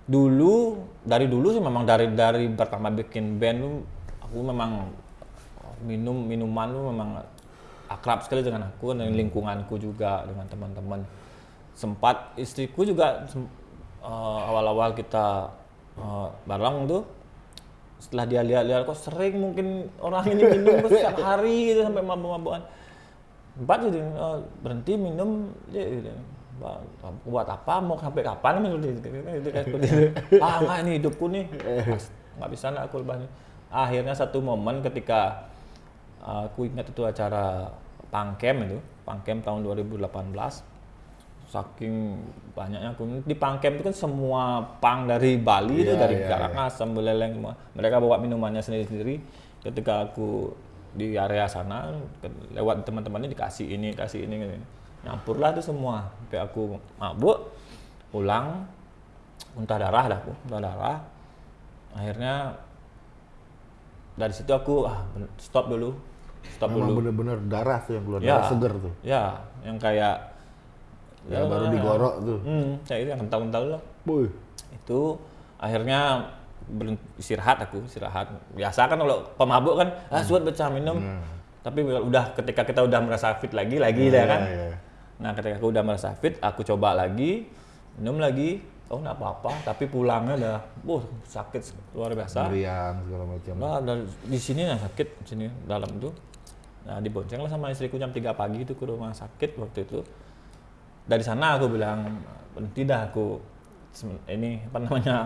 dulu dari dulu sih memang dari dari pertama bikin band aku memang minum minuman tuh memang akrab sekali dengan aku dan lingkunganku juga dengan teman-teman. Sempat istriku juga eh, awal-awal kita eh, bareng tuh setelah dia lihat-lihat kok sering mungkin orang ini minum setiap hari? gitu sampai mabuk-mabukan. Empat jadi eh, berhenti minum dia gitu. Buat apa? Mau sampai kapan? Gitu, gitu, gitu, gitu, gitu. ah nggak ini hidupku nih. Mas, nggak bisa nggak aku lepas nih. akhirnya satu momen ketika uh, aku ingat itu acara pangkem itu pangkem tahun 2018 saking banyaknya aku di pangkem itu kan semua pang dari Bali itu Iya, dari iya, Karangasem Buleleng semua. Mereka bawa minumannya sendiri-sendiri. Ketika aku di area sana lewat teman-temannya dikasih ini kasih ini gitu. nyampurlah itu semua sampai aku mabuk pulang muntah darah dah aku muntah darah akhirnya dari situ aku ah stop dulu stop Memang dulu bener-bener darah tuh yang keluar, Ya. darah seger tuh. ya yang kayak Ya, baru digorok tuh. hmm, kayak itu yang kental-kental lah Boy. itu akhirnya istirahat aku istirahat biasa kan kalau pemabuk kan ah suat baca minum tapi udah ketika kita udah merasa fit lagi lagi ya kan iya. Nah ketika aku udah merasa fit aku coba lagi minum lagi oh nggak apa-apa tapi pulangnya udah wah sakit luar biasa Meriang segala macam. Nah, dari di sini yang sakit di sini dalam tuh. Nah, dibonceng lah sama istriku jam 3 pagi itu ke rumah sakit waktu itu. Dari sana aku bilang berhenti dah aku ini apa namanya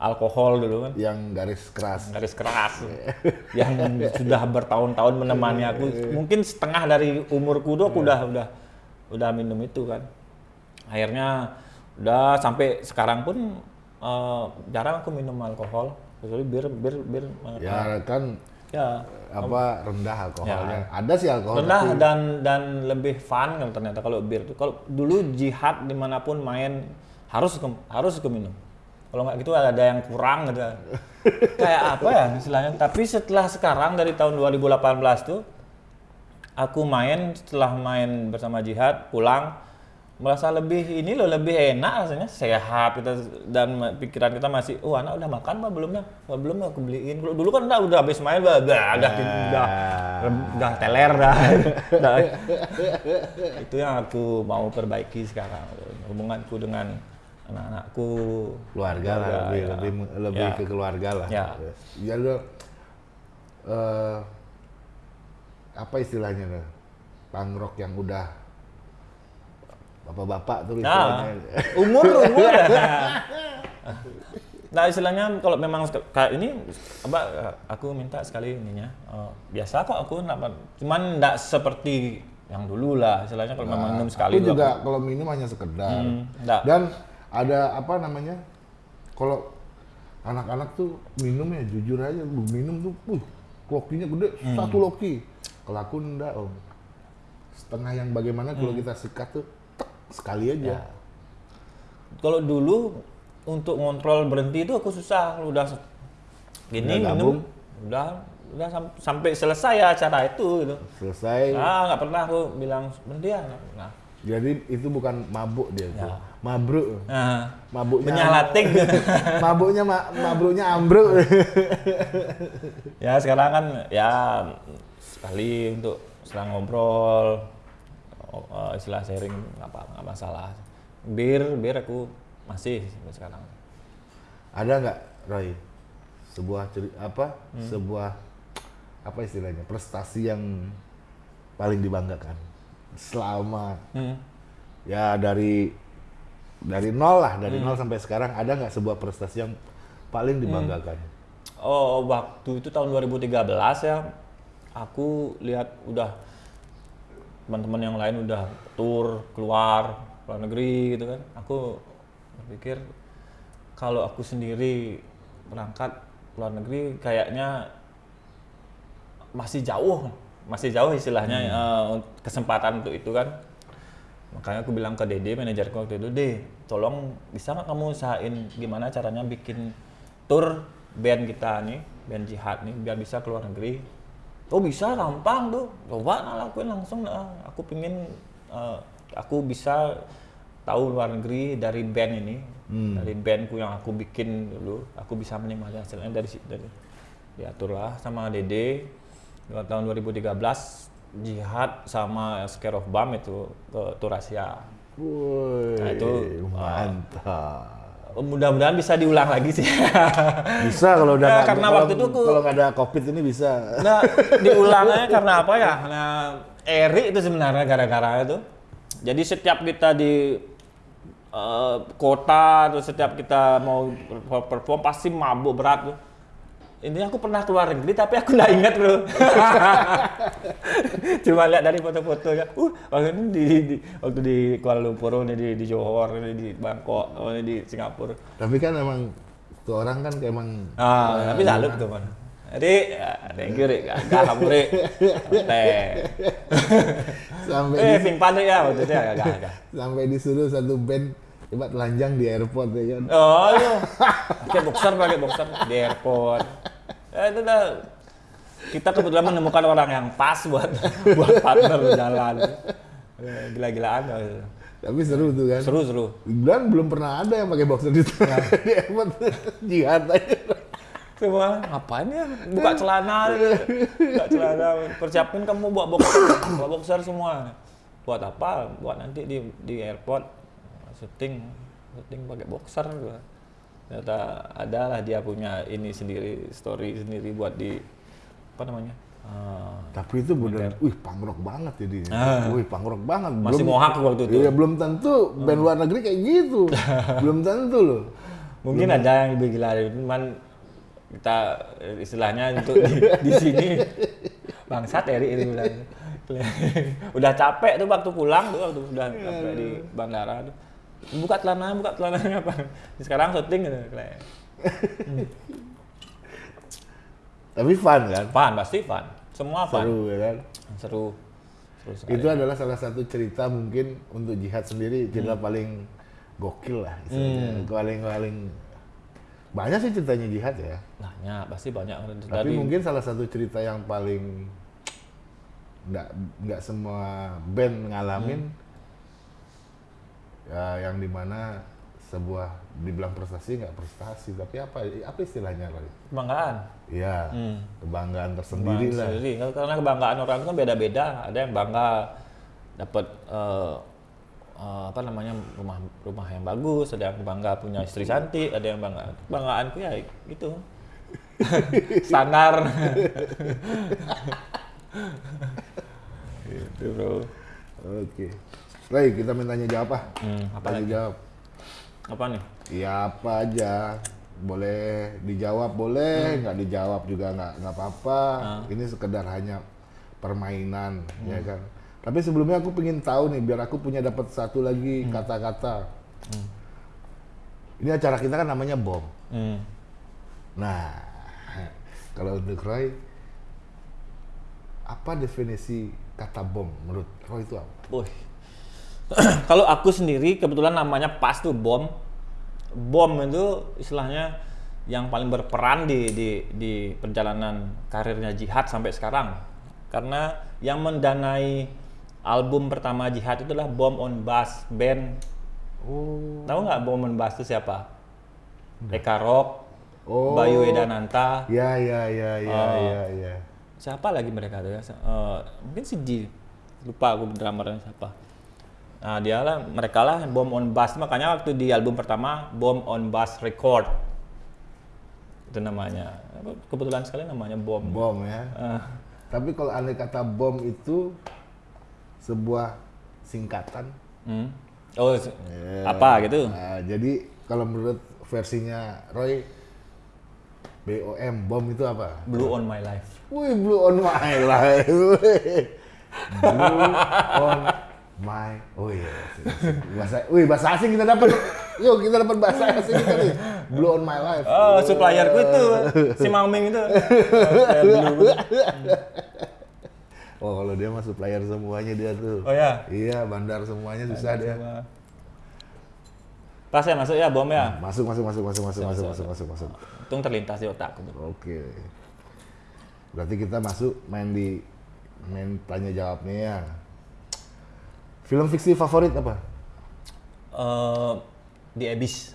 alkohol dulu kan Yang garis keras. garis keras yang sudah bertahun-tahun menemani aku mungkin setengah dari umurku tuh aku udah udah udah minum itu kan. Akhirnya udah sampai sekarang pun eh, jarang aku minum alkohol kecuali bir bir bir Ya kan ya. apa rendah alkoholnya. Ada sih alkohol. rendah tapi dan dan lebih fun kan ternyata kalau bir itu. Kalau dulu jihad di mana pun main harus ke, harus ke minum. Kalau nggak gitu ada yang kurang gitu. Kayak apa ya istilahnya? Tapi setelah sekarang dari tahun 2018 tuh aku main setelah main bersama jihad pulang merasa lebih ini loh lebih enak rasanya sehat kita dan pikiran kita masih oh anak udah makan apa belum ya Wah, belum aku beliin kalau dulu kan udah udah habis main udah udah udah, udah, udah teler dah Udah. itu yang aku mau perbaiki sekarang hubunganku dengan anak-anakku keluarga lah lebih ya. lebih lebih Ya. ke keluarga lah. Ya. Ya lo eh, apa istilahnya tuh? Pangrok yang udah bapak-bapak tuh Nah, istilahnya. umur umur. nah istilahnya kalau memang kayak ini apa aku minta sekali ininya eh, biasa kok aku nggak- cuman nggak seperti yang dulu lah istilahnya kalau memang minum sekali Aku juga kalau minum hanya sekedar. Hmm, enggak. Dan ada apa namanya? Kalau anak-anak tuh minum ya jujur aja, minum tuh, uh, lokinya gede, Hmm. satu loki. Kalau aku enggak om. Setengah yang bagaimana kalau Hmm. kita sikat tuh tek, sekali aja. Ya. Kalau dulu untuk ngontrol berhenti itu aku susah. Kalau Udah gini Udah minum, udah udah sam- sampai selesai ya acara itu gitu. Selesai. Ah nggak pernah aku bilang berhenti ya. pernah. Jadi itu bukan mabuk dia tuh. Mabruk. Nah, Mabuknya menyalating. mabuknya ma mabruknya ambruk. ya sekarang kan ya sekali untuk selang ngobrol, eh, istilah sharing nggak apa nggak masalah. Bir bir aku masih sampai sekarang. Ada nggak Roy sebuah apa Hmm. sebuah apa istilahnya prestasi yang paling dibanggakan selama Hmm. ya dari dari nol lah dari Hmm. nol sampai sekarang ada nggak sebuah prestasi yang paling dibanggakan Oh, waktu itu tahun 2013 ya, aku lihat udah teman-teman yang lain udah tour keluar luar negeri gitu kan. Aku berpikir kalau aku sendiri berangkat luar negeri kayaknya masih jauh, masih jauh istilahnya eh, un- kesempatan untuk itu kan. Makanya aku bilang ke Dede, manajerku waktu itu, Dede, tolong bisa nggak kamu usahain gimana caranya bikin tour band kita nih, band jihad nih, biar bisa keluar negeri. Oh bisa, gampang tuh. Coba nah, lakuin langsung. Nah. Aku pingin eh, aku bisa tahu luar negeri dari band ini, dari bandku yang aku bikin dulu. Aku bisa menikmati hasilnya dari situ. Dari, diaturlah sama Dede tahun 2013 jihad sama Scare of Bam itu ke tour Asia. Woi, Nah, itu, mantap. Mudah-mudahan bisa diulang lagi sih. Bisa kalau udah Ya, nggak- karena kalau- waktu itu kalau nggak ada covid ini bisa. nah, diulangnya karena apa ya? Nah, Eri itu sebenarnya gara-gara itu. Jadi setiap kita di eh, kota atau setiap kita mau perform pasti mabuk berat tuh. Ini aku pernah keluar negeri tapi aku nggak ingat bro. Cuma lihat dari foto-fotonya. Uh, waktu ini di, di- waktu di Kuala Lumpur, ini di, di Johor, ini di Bangkok, oh, ini di Singapura. Tapi kan emang tuh orang kan kayak emang Ah, tapi salut tuh man. Jadi, ya, thank you Rik. Gak kamu Rik. Teh. sampai Eh, di- ping pandai ya waktu itu ya, gak, gak. sampai disuruh satu band coba telanjang di airport ya kan. Oh, iya. Pakai boxer, pakai boxer di airport. Ya, itu dah. Kita kebetulan menemukan orang yang pas buat buat partner jalan. Eh, Gila-gilaan. dah. Tapi seru tuh kan. Seru, seru. Dan belum pernah ada yang pakai boxer di, di airport. Jihad aja. Semua ngapain ya? Buka celana, buka celana. Persiapin kamu buat boxer, buat boxer semua. Buat apa? Buat nanti di di airport syuting, syuting pakai boxer. gua. Ternyata ada lah dia punya ini sendiri, story sendiri buat di apa namanya? Ah, Tapi itu bener, wih pangrok banget jadi. Ah. Wih pangrok banget. Masih mohak waktu itu. Iya belum tentu band luar negeri kayak gitu. belum tentu loh. Mungkin ada yang lebih gila cuman kita eh, istilahnya untuk di, di sini bangsat Eri ini bilang. udah capek tuh waktu pulang tuh waktu udah sampai di bandara tuh. Buka celana, buka celananya apa? Sekarang syuting gitu. kayak. Tapi fun kan. Fun, pasti fun. Semua fun. Seru ya kan. Seru. Seru sekali. Itu adalah salah satu cerita mungkin untuk jihad sendiri cerita paling gokil lah istilahnya. Paling paling banyak sih ceritanya jihad ya. Banyak, pasti banyak. Tapi Dari- mungkin salah satu cerita yang paling nggak nggak semua band ngalamin ya yang di mana sebuah dibilang prestasi nggak prestasi tapi apa apa istilahnya Roy? kebanggaan. Ya Hmm. kebanggaan tersendiri lah. sendiri. Karena kebanggaan orang itu kan beda-beda. Ada yang bangga dapat eh, eh, apa namanya rumah rumah yang bagus, ada yang bangga punya istri cantik, ada yang bangga. Kebanggaanku ya gitu. Standar. gitu bro. Oke. Roy kita mintanya jawab ah. Hmm, apa Tanya lagi? jawab. Apa nih? Ya apa aja. Boleh dijawab boleh, nggak dijawab juga nggak nggak apa-apa. Ini sekedar hanya permainan, ya kan. Tapi sebelumnya aku pengen tahu nih, biar aku punya dapat satu Hmm. lagi kata-kata. Ini acara kita kan namanya bom. Hmm. Nah, kalau untuk Roy, apa definisi kata bom menurut Roy itu apa? Wih. Kalau aku sendiri kebetulan namanya pas tuh bom. Bom itu istilahnya yang paling berperan di di di perjalanan karirnya Jihad sampai sekarang. Karena yang mendanai album pertama Jihad itulah Bom on Bass band. Oh, Tahu nggak Bom on Bass itu siapa? Eka Rock, Oh. Bayu Edananta. ya ya ya ya Oh. ya ya. siapa lagi mereka tuh ya Eh, mungkin si lupa aku drummernya siapa nah dia lah mereka lah Bomb on Bass makanya waktu di album pertama Bomb on Bass Record itu namanya kebetulan sekali namanya Bomb Bom ya. Eh, Tapi kalau andai kata bom itu sebuah singkatan. hmm. oh Ya. apa gitu Nah, jadi kalau menurut versinya Roy, BOM bom itu apa? Blue on My Life Wih, blue on my life. Blue on my. Oh iya. Bahasa, wih, bahasa asing kita dapat. Yuk, kita dapat bahasa asing kita nih. Blue on my life. oh supplierku itu si Maming itu. Oh, kalau dia masuk player semuanya dia tuh. oh ya Iya, bandar semuanya susah dia. pas ya masuk ya bom ya Masuk, masuk, masuk, masuk, masuk, masuk, masuk, masuk, masuk. untung terlintas di otakku Oke. Berarti kita masuk main di main tanya jawabnya ya. Film fiksi favorit apa? Eh, di Abyss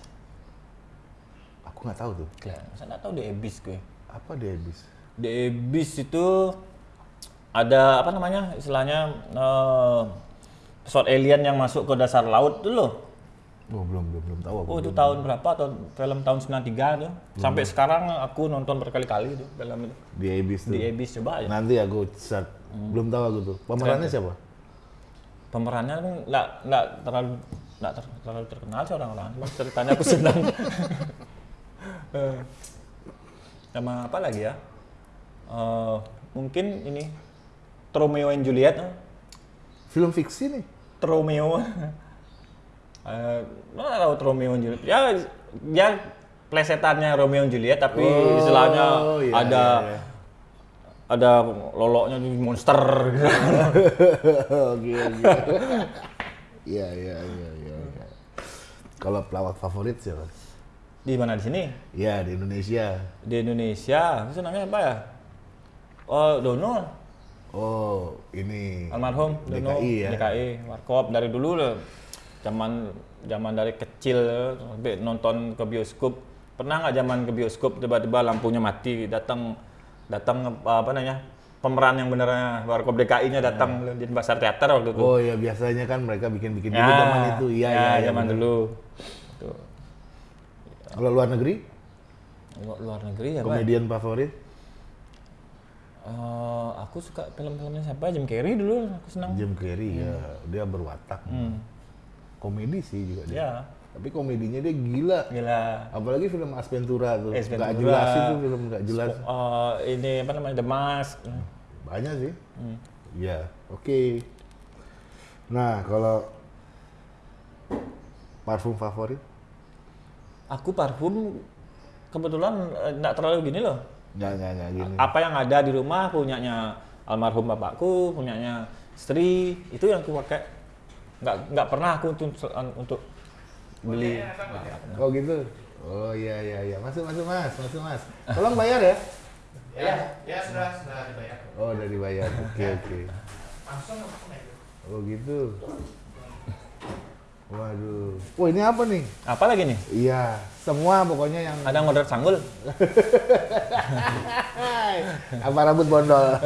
Aku nggak tahu tuh. Gila, masa nggak tahu di Abyss gue. Apa dia bis? Di Abyss itu ada apa namanya istilahnya eh, pesawat alien yang masuk ke dasar laut tuh loh. Oh, belum, belum, belum tahu aku. Oh itu tahun berapa? Atau film tahun 93 tuh. Sampai sekarang aku nonton berkali-kali tuh film itu. Di Abyss tuh. Di Abyss coba aja. Nanti aku search. Belum tahu aku tuh. Pemerannya siapa? Pemerannya kan nggak nggak terlalu nggak ter- terlalu terkenal sih orang-orang. Cuma ceritanya aku senang. Eh, Sama apa lagi ya? Eh, mungkin ini Romeo and Juliet. Film fiksi nih. Romeo. Eh, nggak tahu Romeo and Juliet? Ya, ya plesetannya Romeo and Juliet, tapi Oh, istilahnya iya, ada iya, iya. Ada loloknya monster. gitu. Iya, iya, iya, iya. Kalau pelawak favorit siapa? di mana di sini? Iya, di Indonesia. Di Indonesia, itu namanya apa ya? Oh, Dono, Oh, ini. almarhum Dono, DKI ya. DKI, Warkop dari dulu loh. Zaman zaman dari kecil nonton ke bioskop. Pernah nggak zaman ke bioskop tiba-tiba lampunya mati, datang datang apa namanya? Pemeran yang benernya Warkop DKI-nya datang di pasar teater waktu itu. Oh ya biasanya kan mereka bikin-bikin dulu zaman itu. Iya, ya, iya, iya. zaman bener. dulu. Tuh. Kalau luar negeri, Lu- Luar negeri ya, komedian favorit? Eh, aku suka film-filmnya siapa? Jim Carrey dulu aku senang. Jim Carrey ya, dia berwatak. Hmm. Komedi sih juga dia. Ya, Tapi komedinya dia gila. gila. Apalagi film Ace Ventura tuh. Nggak Ventura. jelas itu film nggak jelas. Eh, ini apa namanya The Mask. Banyak sih. Hmm. Iya, oke. Nah, kalau parfum favorit? Aku parfum kebetulan eh, nggak terlalu gini loh. Nggak, nggak, nggak gini. Apa yang ada di rumah punyanya almarhum bapakku, punyanya istri, itu yang aku pakai. Nggak nggak pernah aku untuk untuk beli. Oh gitu. Oh iya iya iya. Masuk masuk Mas, masuk Mas. Tolong bayar ya. Ya, ya sudah sudah dibayar. Oh, udah dibayar. Oke, oke. Langsung langsung aja. Oh gitu. Waduh. Wah, ini apa nih? Apa lagi nih? Iya, semua pokoknya yang Ada ngorder sanggul? apa rambut bondol.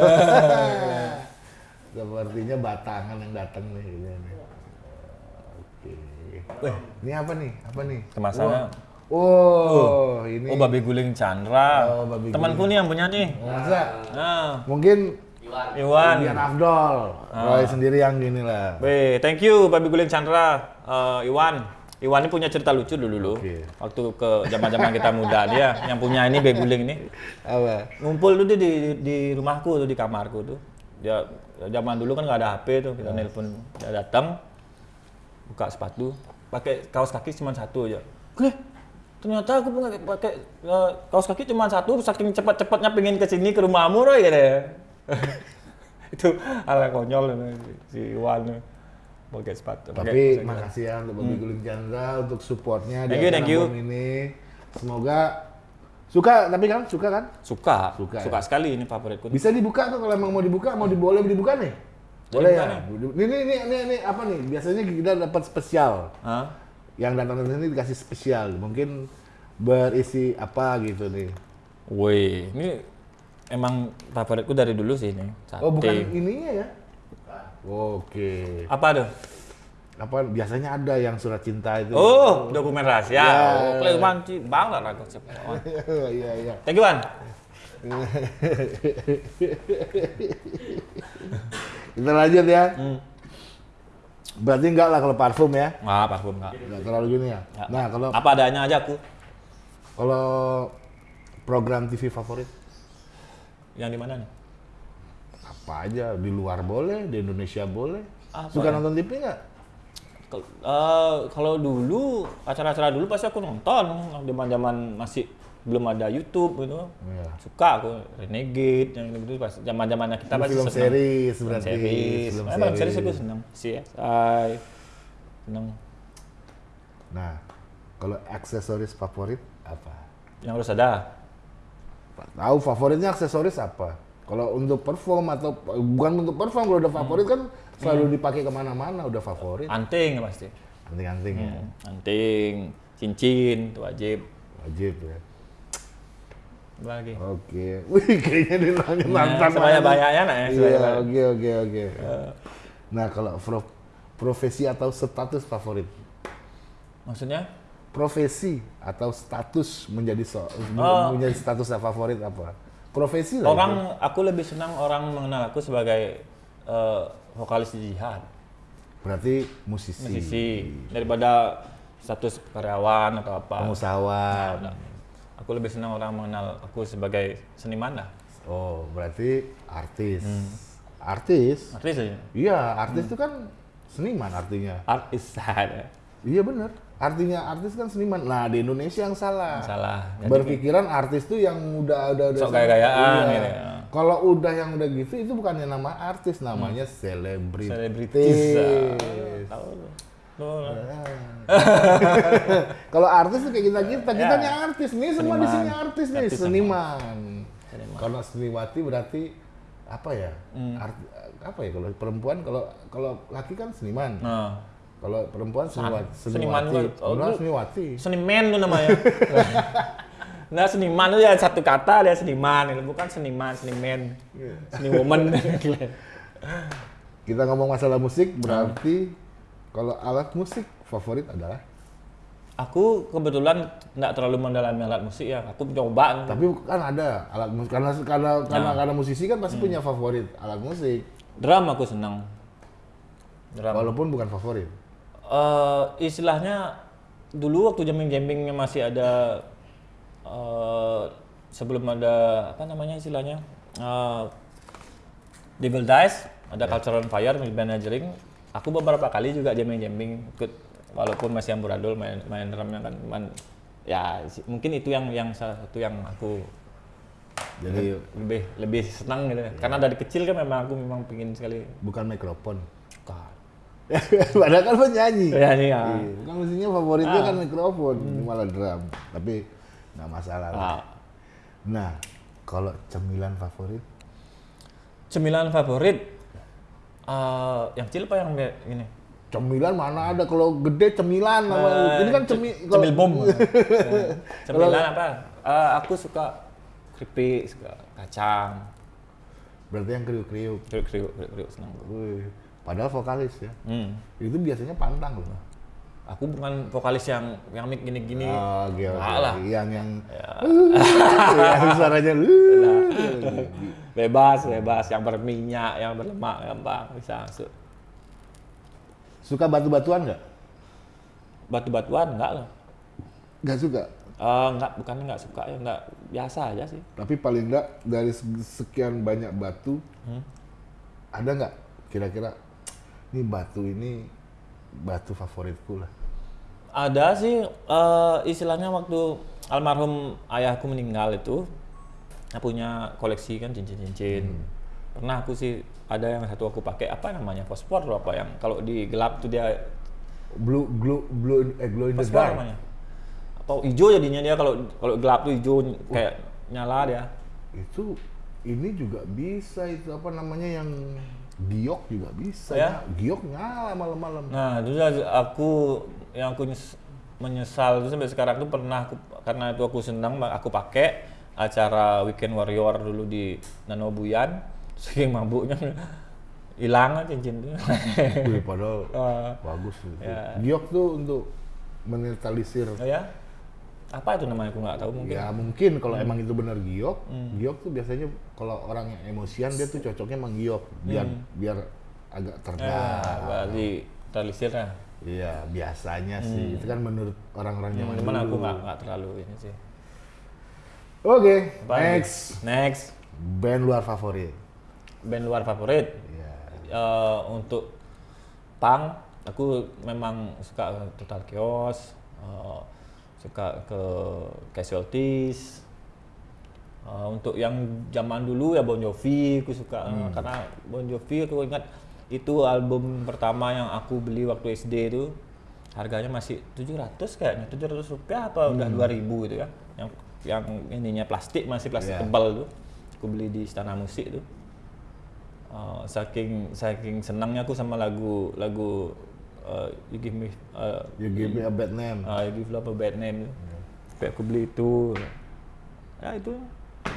Sepertinya batangan yang datang nih. Ini, nih. Oke. Wih, Ini apa nih? Apa nih? kemasannya. Oh, ini. Oh, babi guling Chandra. Oh, babi Temanku nih yang punya nih. Masa? Nah, Mungkin Iwan. Biar Afdol. Ah. Roy sendiri yang gini lah. Weh, thank you Babi Guling Chandra, Eh, Iwan. Iwan ini punya cerita lucu dulu dulu. Oke. Waktu ke zaman-zaman kita muda dia yang punya ini Babi Guling ini Apa? ngumpul tuh di, di di rumahku tuh di kamarku tuh. dia zaman dulu kan nggak ada HP tuh kita nelpon dia datang buka sepatu pakai kaos kaki cuma satu aja eh ternyata aku pakai pakai eh, kaos kaki cuma satu saking cepat-cepatnya pengen ke sini ke rumahmu Roy gitu ya itu ala konyol ini, si Iwan nih. pakai sepatu pakai Tapi kaos kaki. makasih ya untuk Bobby Guling Chandra untuk supportnya Hmm. Thank di you, thank you. Ini. Semoga suka tapi kan suka kan? suka Suka suka, ya? sekali ini favoritku Bisa dibuka tuh kalau emang mau dibuka, mau diboleh dibuka nih. Boleh ya. Ini ini ini, ini, ini apa nih? Biasanya kita dapat spesial. Hah? Yang datang ke sini dikasih spesial. Mungkin berisi apa gitu nih. Woi, ini emang favoritku dari dulu sih ini. Sate. Oh, bukan ininya ya? Oke. Apa tuh? Apa biasanya ada yang surat cinta itu? Oh, dokumen rahasia. Ya. Oh, Kleu manci bang lah siapa. Iya, iya. Thank you, Wan. Kita lanjut ya. Hmm. Berarti enggak lah kalau parfum ya. Wah, parfum enggak. Enggak terlalu gini ya. Nah, kalau Apa adanya aja aku. kalau program TV favorit Yang di mana nih? apa aja di luar boleh, di Indonesia boleh. Apa Suka ya? nonton TV nggak? Kal- eh, kalau dulu acara-acara dulu pasti aku nonton zaman-zaman masih belum ada YouTube gitu. Iya. Suka aku Renegade yang gitu pas zaman-zamannya kita pasti film series Film berarti. series. Film film series series. aku seneng. CSI. Seneng. Nah, kalau aksesoris favorit apa? Yang harus ada. Tahu favoritnya aksesoris apa? Kalau untuk perform atau bukan untuk perform, kalau udah Hmm. favorit kan selalu dipakai ke mana-mana, udah favorit. Anting pasti. Anting-anting ya, Hmm, Anting, cincin, itu wajib. wajib ya. Lagi? Oke, wih kayaknya dia nanya Nah, mantan. sebanyak-banyaknya nak ya, Iya, oke oke oke. Nah kalau pro- profesi atau status favorit, Maksudnya? profesi atau status menjadi so, Oh. menjadi status favorit apa? Profesi lah. Orang, aku lebih senang orang mengenal aku sebagai eh, vokalis di jihad. Berarti musisi, musisi, daripada status karyawan atau apa. pengusahawan. Nah, aku lebih senang orang mengenal aku sebagai seniman lah, Oh, berarti artis. Hmm. Artis? artis aja. Iya, artis itu kan seniman artinya. Artis ada. Iya bener. Artinya artis kan seniman. Nah di Indonesia yang salah. Salah. Jadi, Berpikiran artis tuh yang udah udah udah Sok gaya-gayaan Iya. gitu ya. Kalau udah yang udah gitu itu bukannya nama artis, namanya. Hmm. selebritis. Kalau artis tuh kayak kita kita, kita Ya. nih artis nih semua di sini Seniman. artis nih, Artis seniman. Seniman. Kalau seniwati berarti apa ya? Hmm. Art- apa ya kalau perempuan kalau kalau laki kan seniman. Nah, Kalau perempuan seniwati. Seniman Seniwati. juga. Oh, Benar, seniwati. seniman tuh namanya. nah, seniman itu ya satu kata dia seniman, itu bukan seniman, seniman, Iya. seniwoman. Kita ngomong masalah musik berarti kalau alat musik favorit adalah aku kebetulan nggak terlalu mendalami alat musik ya. Aku coba. tapi kan ada alat musik karena karena karena, Nah. karena musisi kan Hmm. pasti punya favorit alat musik drum aku senang. Drum. walaupun bukan favorit. Eh, istilahnya dulu waktu jamming jammingnya masih ada eh, sebelum ada apa namanya istilahnya eh, Devil Dice ada Culture on Fire managering aku beberapa kali juga jamming jamming ikut walaupun masih amburadul main main drumnya kan cuman ya mungkin itu yang yang salah satu yang aku Jadi lebih lebih senang gitu karena dari kecil kan memang aku memang pingin sekali bukan mikrofon. Padahal kan penyanyi. ya nih ya Iya, kan mestinya favoritnya Ah. kan mikrofon, ini malah drum. Tapi nggak masalah lah. Nah, Nah, kalau cemilan favorit Cemilan favorit eh yang kecil apa yang be- ini? Cemilan mana ada kalau gede cemilan nama Eh, ini kan ce- cemi cemil bom. Kalau- Cemilan apa? Eh, aku suka keripik, suka kacang, berarti yang kriuk-kriuk. kriuk kriuk kriuk, kriuk senang. Wih, Padahal vokalis ya. Hmm. Itu biasanya pantang loh. Aku bukan vokalis yang yang mic gini-gini. Oh, lah. Yang yang Ya. yang suaranya Bebas, bebas. Yang berminyak, yang berlemak, gampang bisa masuk. Suka batu-batuan nggak? Batu-batuan enggak lah. Nggak suka. Eh, enggak, bukan enggak suka ya, enggak biasa aja sih. Tapi paling nggak dari sekian banyak batu, Hmm. ada nggak kira-kira ini batu ini batu favoritku lah. Ada sih eh, istilahnya waktu almarhum ayahku meninggal itu punya koleksi kan cincin-cincin. Hmm. Pernah aku sih ada yang satu aku pakai apa namanya fosfor atau apa yang kalau di gelap tuh dia Blue glow blue eh glow in the dark. namanya. Atau hijau jadinya dia kalau kalau gelap tuh hijau kayak nyala dia. Itu ini juga bisa itu apa namanya yang giok juga bisa. Ya? Giok nyala malam-malam. Nah, terus aku yang aku nyes- menyesal itu sampai sekarang tuh pernah aku karena itu aku senang aku pakai acara Weekend Warrior dulu di Nanobuyan saking mabuknya hilang cincin tuh. Wih, padahal Ah. bagus itu. Ya. Giok tuh untuk menetralisir Oh ya? Apa itu namanya aku nggak tahu mungkin. Ya mungkin kalau Hmm. emang itu benar giok, giok tuh biasanya kalau orang yang emosian dia tuh cocoknya emang giok biar biar agak Hmm. Ya, terbang. berarti terlisir lah. Iya biasanya sih itu kan menurut orang-orang zaman Hmm. Cuman aku nggak nggak terlalu ini sih. Oke, Apa lagi? next Next, band luar favorit. band luar favorit. Iya. Eh, untuk punk aku memang suka Total Chaos eh, suka ke Casualties Eh, untuk yang zaman dulu ya Bon Jovi aku suka. Eh, karena Bon Jovi aku ingat itu album pertama yang aku beli waktu SD itu harganya masih 700 kayaknya 700 rupiah apa udah 2000 gitu ya. Yang yang ininya plastik masih plastik Iya. tebal tuh. Aku beli di istana musik tuh. Uh, saking saking senangnya aku sama lagu lagu uh, you give me uh, You give me a bad name. uh, you give love a bad name. Sampai aku beli itu. Ya itu.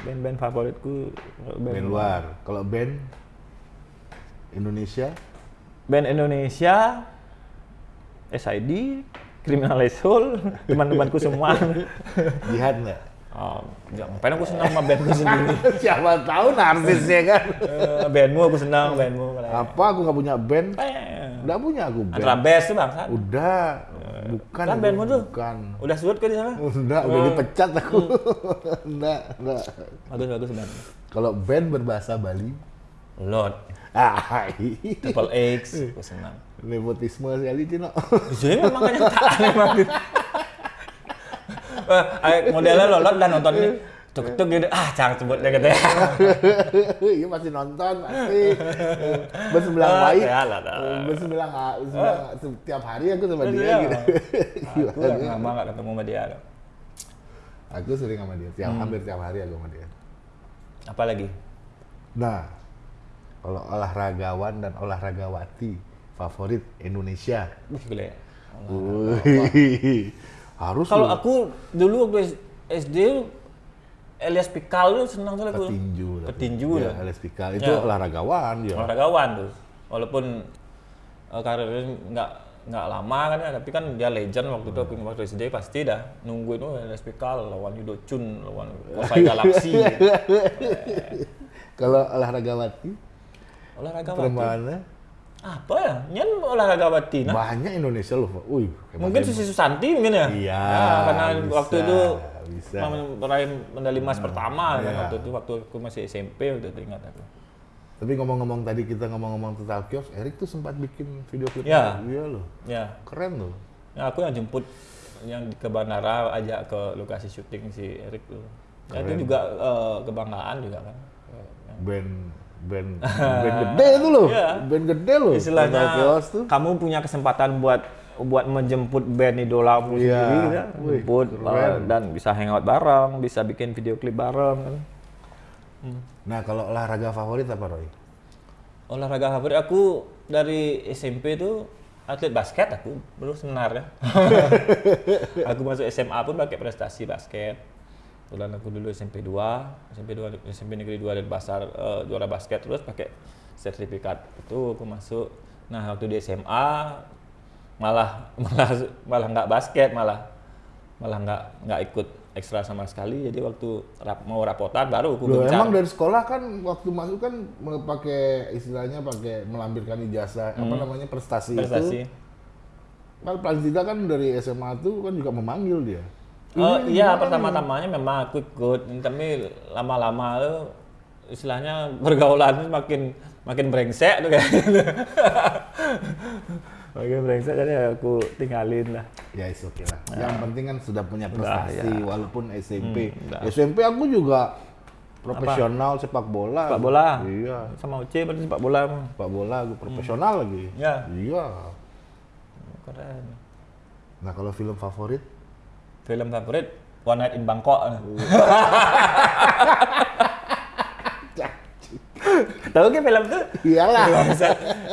Band-band favoritku. Band luar. Kalau band Indonesia, band Indonesia SID Criminal Soul teman-temanku semua. Jihad nggak? oh, ngapain aku senang sama bandku sendiri? Siapa tahu narsisnya kan? Eh, bandmu aku senang bandmu. Apa aku nggak punya band? Eh, Nggak punya aku band. Antara best tuh bang Udah, bukan. Kan bandmu tuh? Bukan. udah surut ke di sana Udah, udah dipecat aku. enggak, enggak. bagus bagus band Kalau band berbahasa Bali, Lord ah, Triple X aku senang nepotisme sekali Cino. di sini memang kenyataan memang Eh, eh, modelnya lolot dan nonton ini tuk tuk gitu ah jangan sebutnya gitu ya Iya masih nonton pasti. Bersembilan Ah, baik. ya lah, lah. Bersembilan bersembilan setiap hari aku sama dia Iya. gitu. aku udah lama gak ketemu sama dia Aku sering sama dia, tiap hampir tiap hari aku sama dia. apa lagi Nah, kalau olahragawan dan olahragawati favorit Indonesia. Wih, gile Wih, harus kalau aku dulu waktu SD Elias Pikal tuh senang tuh aku petinju. petinju ya, ya. Alex Pikal itu Ya. olahragawan ya. olahragawan tuh walaupun eh, karirnya nggak nggak lama kan ya tapi kan dia legend waktu itu aku waktu SD pasti dah nungguin oh Elias Pikal lawan Yudo Chun lawan Kuasai Galaksi Kalau olahragawati, olahragawan perempuannya apa ya nyen olahragawati nah banyak Indonesia loh. Hebat- mungkin. Susi Susanti mungkin ya Iya, Ya, karena bisa, waktu itu bisa. meraih medali emas pertama kan Iya. waktu itu waktu aku masih SMP waktu itu ingat aku Tapi ngomong-ngomong tadi kita ngomong-ngomong tentang kios, Erik tuh sempat bikin video klip. Ya. Iya loh, ya keren loh. Ya, aku yang jemput yang ke bandara ajak ke lokasi syuting si Erik tuh. Ya, itu juga eh, kebanggaan juga kan. Band band band gede itu loh, Iya. band gede loh. Istilahnya Chaos tuh. kamu punya kesempatan buat buat menjemput band idolamu Iya. sendiri. Wih, Jemput eh, dan bisa hangout bareng, bisa bikin video klip bareng kan. Nah kalau olahraga favorit apa Roy? Olahraga favorit aku dari SMP tuh atlet basket aku dulu sebenarnya. aku masuk SMA pun pakai prestasi basket. Kebetulan aku dulu SMP 2, SMP 2 SMP Negeri 2 dan Basar eh, juara basket terus pakai sertifikat itu aku masuk. Nah, waktu di SMA malah malah malah nggak basket malah malah nggak nggak ikut ekstra sama sekali jadi waktu rap, mau rapotan baru aku Loh, gencar. emang dari sekolah kan waktu masuk kan pakai istilahnya pakai melampirkan ijazah apa namanya prestasi, Hmm. prestasi itu. Kan Pranzita kan dari SMA tuh kan juga memanggil dia. Oh Ini iya pertama-tamanya memang aku ikut, tapi lama-lama tuh istilahnya pergaulan makin makin brengsek tuh kayak makin brengsek jadi aku tinggalin lah Ya is oke lah. Yang penting kan sudah punya prestasi ya. walaupun SMP. Hmm, udah. SMP aku juga profesional sepak bola. sepak bola Iya. sama Uci berarti sepak bola Sepak bola aku profesional lagi. Ya. Iya. keren Nah, kalau film favorit film favorit One Night in Bangkok tahu kan film tuh iyalah.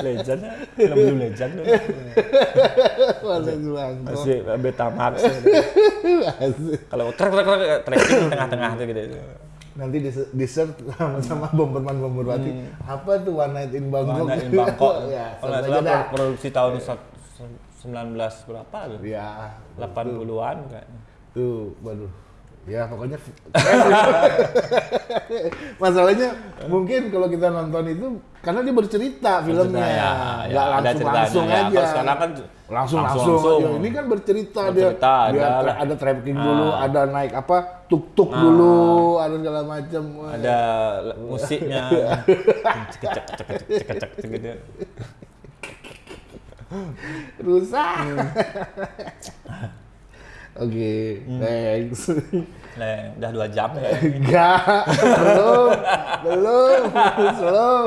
legend film dulu legend. Masih Bangkok. masih Betamax Asik. kalau trek trek trekking di tengah-tengah tuh gitu Nanti di, di search sama sama Bomberman Bomberwati. Apa tuh One Night in Bangkok? One Night in Bangkok ya, kalau salah produksi tahun sak- 19 berapa tuh Ya. 80-an kayaknya Tuh, waduh. Ya pokoknya masalahnya mungkin kalau kita nonton itu karena dia bercerita filmnya, ya, nggak ya, ada langsung langsung ya. aja. Kalau kan langsung langsung, langsung. aja. Ini kan bercerita, Bercerita, dia, dia ada- tra- ada dulu, Ah. ada naik apa tuk-tuk dulu, ada segala macam. ada musiknya cek cek cek cek cek cek cek gitu rusak. Hmm. Oke, thanks. nah, udah dua jam ya Enggak, belum, belum, slow.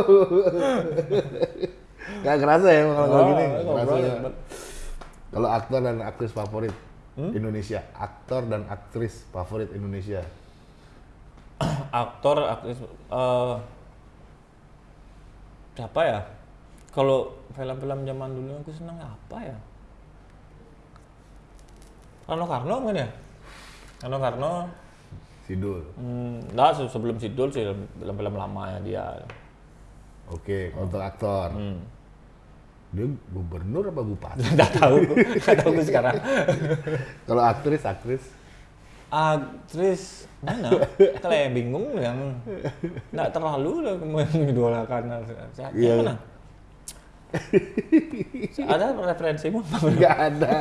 Gak kerasa ya kalau kalau gini, kerasa ya. ya. Kalau aktor dan aktris favorit Hmm? Indonesia, aktor dan aktris favorit Indonesia. aktor aktris eh siapa ya kalau film-film zaman dulu aku seneng apa ya Rano Karno mungkin ya Rano Karno Sidul. hmm, nah se- sebelum Sidul sih film-film lama ya dia Oke, untuk aktor. hmm. Dia gubernur apa bupati? nggak tahu nggak tahu gue sekarang Kalau aktris, aktris. aktris mana kalau yang bingung yang nggak terlalu lah mengidolakan siapa Iya. mana ada referensimu Gak ada.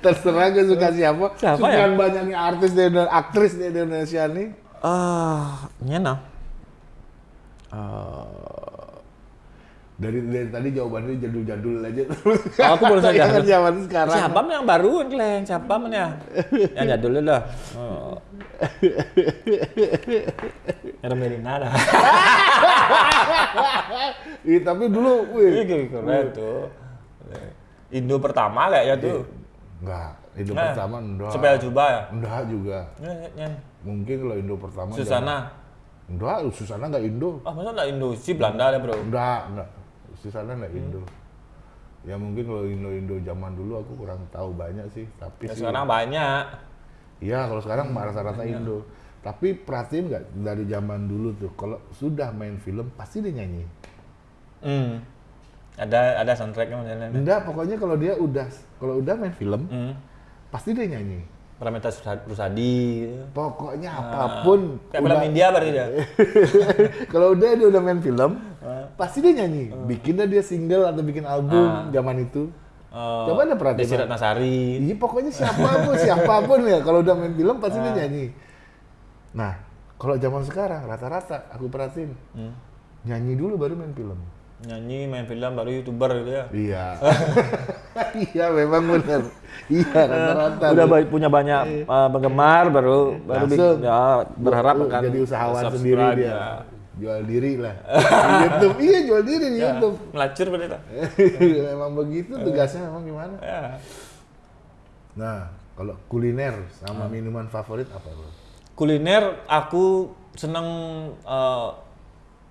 Terserah gue suka siapa. Siapa ya? banyaknya artis di Indo- aktris di Indonesia nih. ah nyena Dari, dari tadi jawabannya jadul-jadul aja. Oh, aku baru sadar. Yang zaman sekarang. siapa yang baru kan Kleng? siapa ya yang jadul dulu dah oh. Era Merina dah Ih, tapi dulu, wih. Ih, keren tuh Indo pertama kayaknya tuh Enggak, Indo Nah, pertama enggak. Sepel Juba ya Enggak juga. Nyen, nyen. Mungkin kalau Indo pertama. jangan- Susana Enggak, Susana enggak Indo. ah masa nggak Indo si Belanda deh bro Enggak, enggak. Susana enggak Hmm. Indo. Ya mungkin kalau Indo-Indo zaman dulu aku kurang tahu banyak sih, tapi ya, sih. sekarang banyak Iya, kalau sekarang rata-rata Indo. Tapi perhatiin nggak dari zaman dulu tuh, kalau sudah main film pasti dia nyanyi. hmm. ada ada soundtracknya Enggak, pokoknya kalau dia udah kalau udah main film hmm. pasti dia nyanyi. Pramita Rusadi- gitu. Pokoknya apa pun. kayak film India berarti dia kalau udah dia udah main film, Ah. pasti dia nyanyi. Bikin dah dia single atau bikin album zaman itu. Eh, Coba ada perhatiin. Desi Ratnasari Iya pokoknya siapa pun siapa pun ya kalau udah main film pasti Ah. dia nyanyi. Nah kalau zaman sekarang rata-rata aku perhatiin Hmm. nyanyi dulu baru main film. Nyanyi main film baru youtuber gitu ya Iya. iya memang benar. Iya rata-rata. udah ba- punya banyak uh, penggemar baru baru Langsung. ya, berharap akan jadi usahawan sendiri dia. ya. Jual diri lah. di YouTube. Iya jual diri di Ya, YouTube. melacur berarti tak? memang begitu tugasnya memang gimana? ya. Nah kalau kuliner sama minuman favorit apa bro? kuliner aku seneng uh,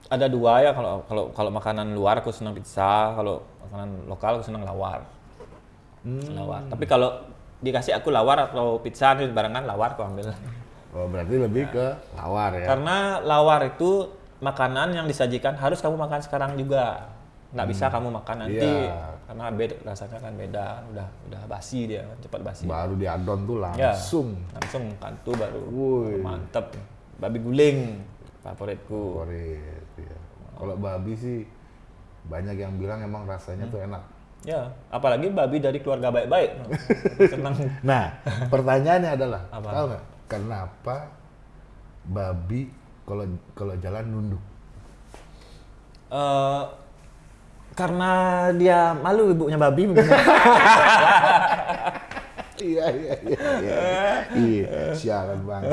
ada dua ya kalau kalau kalau makanan luar aku seneng pizza kalau makanan lokal aku seneng lawar lawar tapi kalau dikasih aku lawar atau pizza nih barengan lawar aku ambil Oh berarti lebih ke lawar ya? karena lawar itu makanan yang disajikan harus kamu makan sekarang juga nggak bisa kamu makan nanti Iya. karena beda rasanya kan beda udah udah basi dia cepat basi Baru diadon tuh Ya. langsung. langsung kantu baru Woi. mantep babi guling favoritku favorit. Kalau babi sih banyak yang bilang emang rasanya Hmm. tuh enak. ya apalagi babi dari keluarga baik-baik senang Nah, pertanyaannya adalah, Apa? tahu nggak kenapa babi kalau kalau jalan nunduk? Eh, karena dia malu ibunya babi. Iya iya iya. Iya, iya. sialan banget.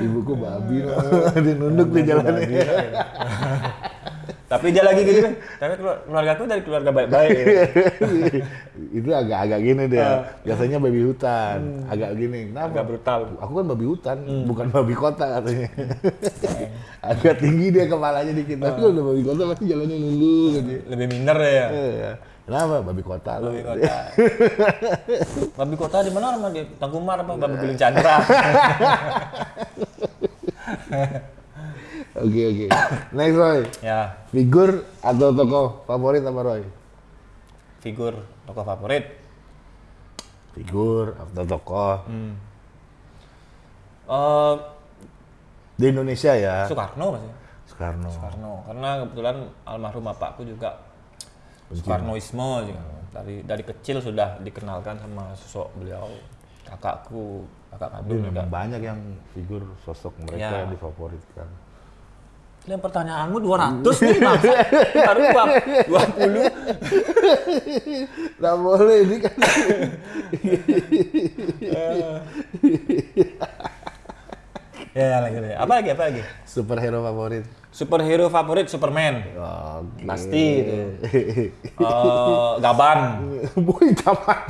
Ibuku babi loh. Dia nunduk di jalannya. Tapi dia lagi gitu. Tapi keluarga aku dari keluarga baik-baik. itu agak-agak gini dia. Biasanya babi hutan, agak gini. Kenapa? Agak brutal. Aku kan babi hutan, bukan babi kota katanya. agak tinggi dia kepalanya dikit. Tapi kalau udah babi kota pasti jalannya nunduk gitu. Lebih minder ya. Iya. Kenapa? Babi kota loh. Babi kota. babi kota di mana di Tangkumar apa? Babi Guling Chandra. Oke oke. Next Roy. ya, Figur atau tokoh favorit apa Roy? figur tokoh favorit. Figur atau tokoh Eh, di Indonesia ya. Soekarno masih. Soekarno. Soekarno. Karena kebetulan almarhum bapakku juga Soekarnoisme juga. Dari dari kecil sudah dikenalkan sama sosok beliau. Kakakku, kakak kandung juga. banyak yang figur sosok mereka Ya. yang difavoritkan. Yang pertanyaanmu 200 nih, Bang. Baru dua- 20. Nggak boleh ini kan. Ya, lagi, lagi. Apa lagi? Apa lagi? Superhero favorit. Superhero favorit Superman. Oke. Pasti itu. Eh, Gaban. Boy tamat.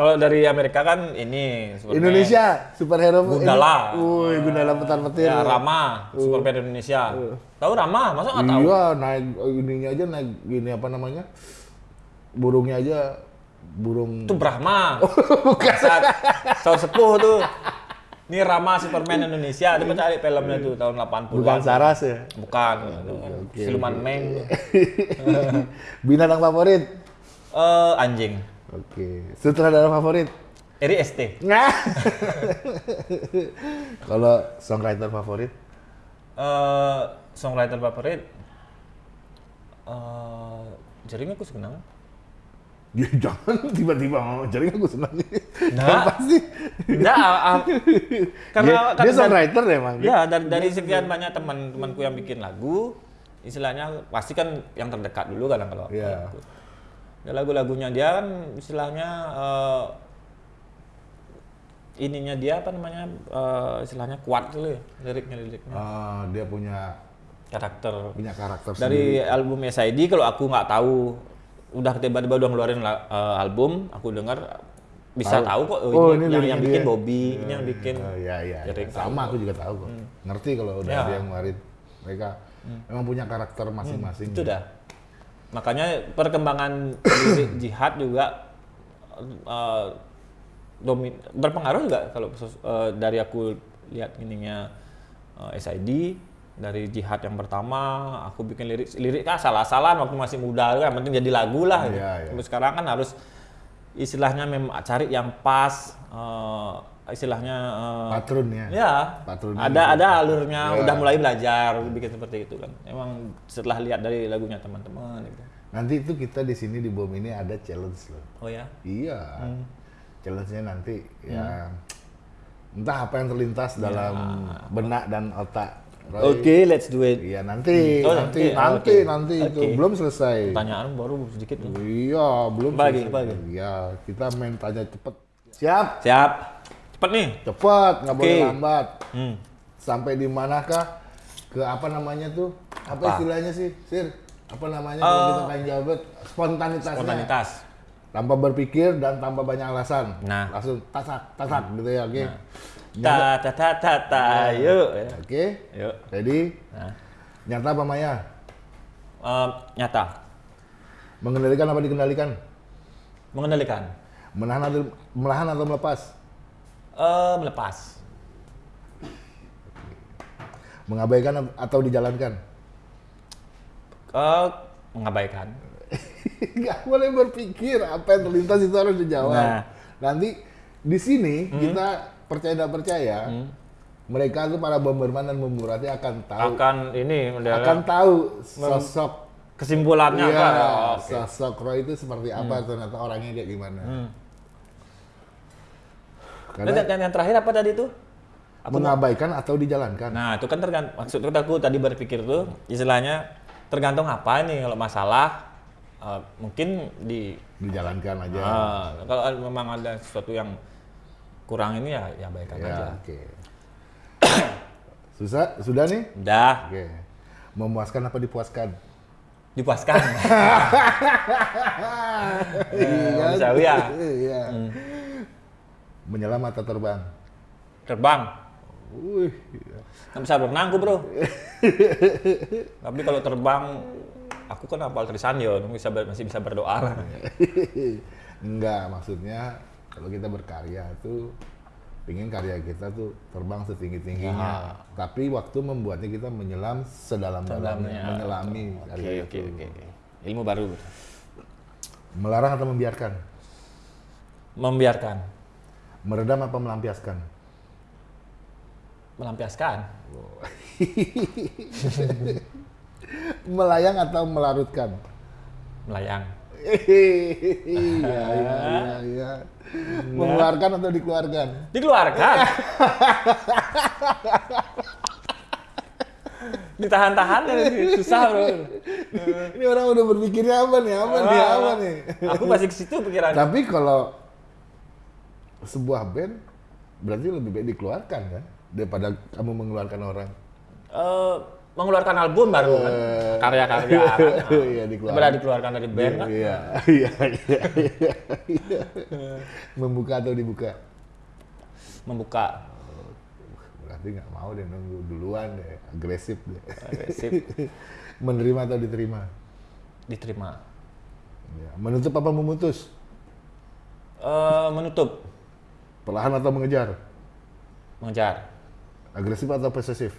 Kalau dari Amerika kan ini Superman. Indonesia superhero Gundala. Wih, Gundala petar petir. Ya, Rama, Superman Indonesia. Tahu Rama? Masa nggak tahu? Iya, naik ininya aja naik gini apa namanya? Burungnya aja burung Itu Brahma. Saat tahun sepuh tuh. Ini Rama Superman Indonesia. Dia cari filmnya tuh tahun 80-an. bukan saras ya. Bukan. Siluman Meng. Binatang favorit. Eh, anjing. Oke. Sutradara favorit. Eri ST. Nah. Kalau songwriter favorit? Eh, songwriter favorit eh jaring aku senang. Ya jangan tiba-tiba ngomong jaring aku senang. Nah. Pasti. Enggak, ah, ah, karena dia, karena dia songwriter emang. Ya, dari, dari sekian banyak teman-temanku yang bikin lagu, istilahnya pasti kan yang terdekat dulu kan kalau Iya. aku. Ya, lagu-lagunya dia kan istilahnya eh, ininya dia apa namanya eh, istilahnya kuat dulu ya liriknya liriknya Ah, dia punya karakter punya karakter dari album SID kalau aku nggak tahu udah tiba-tiba udah ngeluarin eh, album aku dengar bisa tahu, kok oh, Oh, ini, ini yang, yang bikin dia. Bobby ini yang bikin iya iya. lirik Sama aku juga tahu kok. Ngerti kalau udah Ya. yang ngeluarin. Mereka memang punya karakter masing-masing. itu dah makanya perkembangan lirik jihad juga eh, domin berpengaruh juga kalau eh, dari aku lihat ininya eh, SID dari jihad yang pertama aku bikin lirik lirik kan salah-salah waktu masih muda kan penting jadi lagu lah gitu. Iya, iya. Sampai sekarang kan harus istilahnya memang cari yang pas eh, istilahnya eh, Patronnya. Ya, Patronnya ada gitu. ada alurnya, Ya. udah mulai belajar bikin seperti itu kan. Emang setelah lihat dari lagunya teman-teman gitu. Nanti itu kita di sini di bom ini ada challenge loh. Oh ya. Iya. Hmm. Challenge-nya nanti ya entah apa yang terlintas dalam benak dan otak. Ya. Oke, let's do it. Iya nanti, Oh, nanti, nanti. nanti, Oke. nanti itu belum selesai. Pertanyaan baru sedikit. Iya, belum lagi, selesai. lagi? Iya, kita main tanya cepet. Siap, Siap. Cepet nih. cepet, nggak boleh Oke. lambat. Hmm. Sampai di manakah? Ke apa namanya tuh? Apa, Apa? istilahnya sih, Sir? Apa namanya kalau Eh, kita pengen jawab? Spontanitasnya. Spontanitas. Tanpa berpikir dan tanpa banyak alasan. Nah. Langsung tasak, tasak gitu ya, oke? Ta ta ta ta ta. Yuk. ya. Oke, Yuk. ready? Nah. Nyata apa maya? Em, nyata. Mengendalikan apa dikendalikan? Mengendalikan. Menahan atau, melahan atau melepas? Eh, melepas. Mengabaikan atau dijalankan? Eh, mengabaikan. Nggak boleh berpikir apa yang terlintas itu harus dijawab. Nah. Nanti di sini kita percaya tidak percaya, mereka tuh para bomberman dan bomberati akan tahu Akan ini akan tahu sosok kesimpulannya apa? Oh, oke. sosok Roy itu seperti apa ternyata orangnya kayak gimana. Dan, Karena dan yang terakhir apa tadi tuh? Aku mengabaikan atau dijalankan. Nah, itu kan tergantung maksud aku tadi berpikir tuh istilahnya tergantung apa nih kalau masalah eh, mungkin di Dijalankan aja. Ah, kalau memang ada sesuatu yang kurang ini ya ya baikkan ya, aja. oke. Susah? Sudah nih? Udah Oke. Memuaskan apa dipuaskan? dipuaskan. Iya. bisa ya. Iya. Menyelam atau terbang? Terbang. Wih. Nggak bisa berenang aku bro. Tapi kalau terbang, aku kan hafal Trisanyo, bisa masih bisa berdoa lah. Enggak, maksudnya kalau kita berkarya tuh ingin karya kita tuh terbang setinggi-tingginya. Tapi waktu membuatnya kita menyelam sedalam-dalamnya, Dalamnya. menyelami Oke karya oke itu. oke. oke. Ilmu baru. Melarang atau membiarkan? Membiarkan, Meredam apa melampiaskan? melampiaskan, Melayang atau melarutkan? melayang, Iya, iya, iya, iya. Mengeluarkan atau dikeluarkan? dikeluarkan. Ditahan-tahan ya, susah bro. Ini orang udah berpikirnya apa nih? Apa nih? Apa nih? Aku masih ke situ pikiran. Tapi kalau sebuah band berarti lebih baik dikeluarkan kan daripada kamu mengeluarkan orang. Eh, mengeluarkan album baru kan, Eh, karya-karya. iya, dikeluarkan. Dikeluarkan dari band kan. Iya, iya, iya, iya, iya. Membuka atau dibuka? Membuka Berarti nggak mau deh nunggu duluan deh, agresif deh. agresif, Menerima atau diterima? diterima. Ya. Menutup apa memutus? Eh, menutup, Perlahan atau mengejar? mengejar, Agresif atau posesif?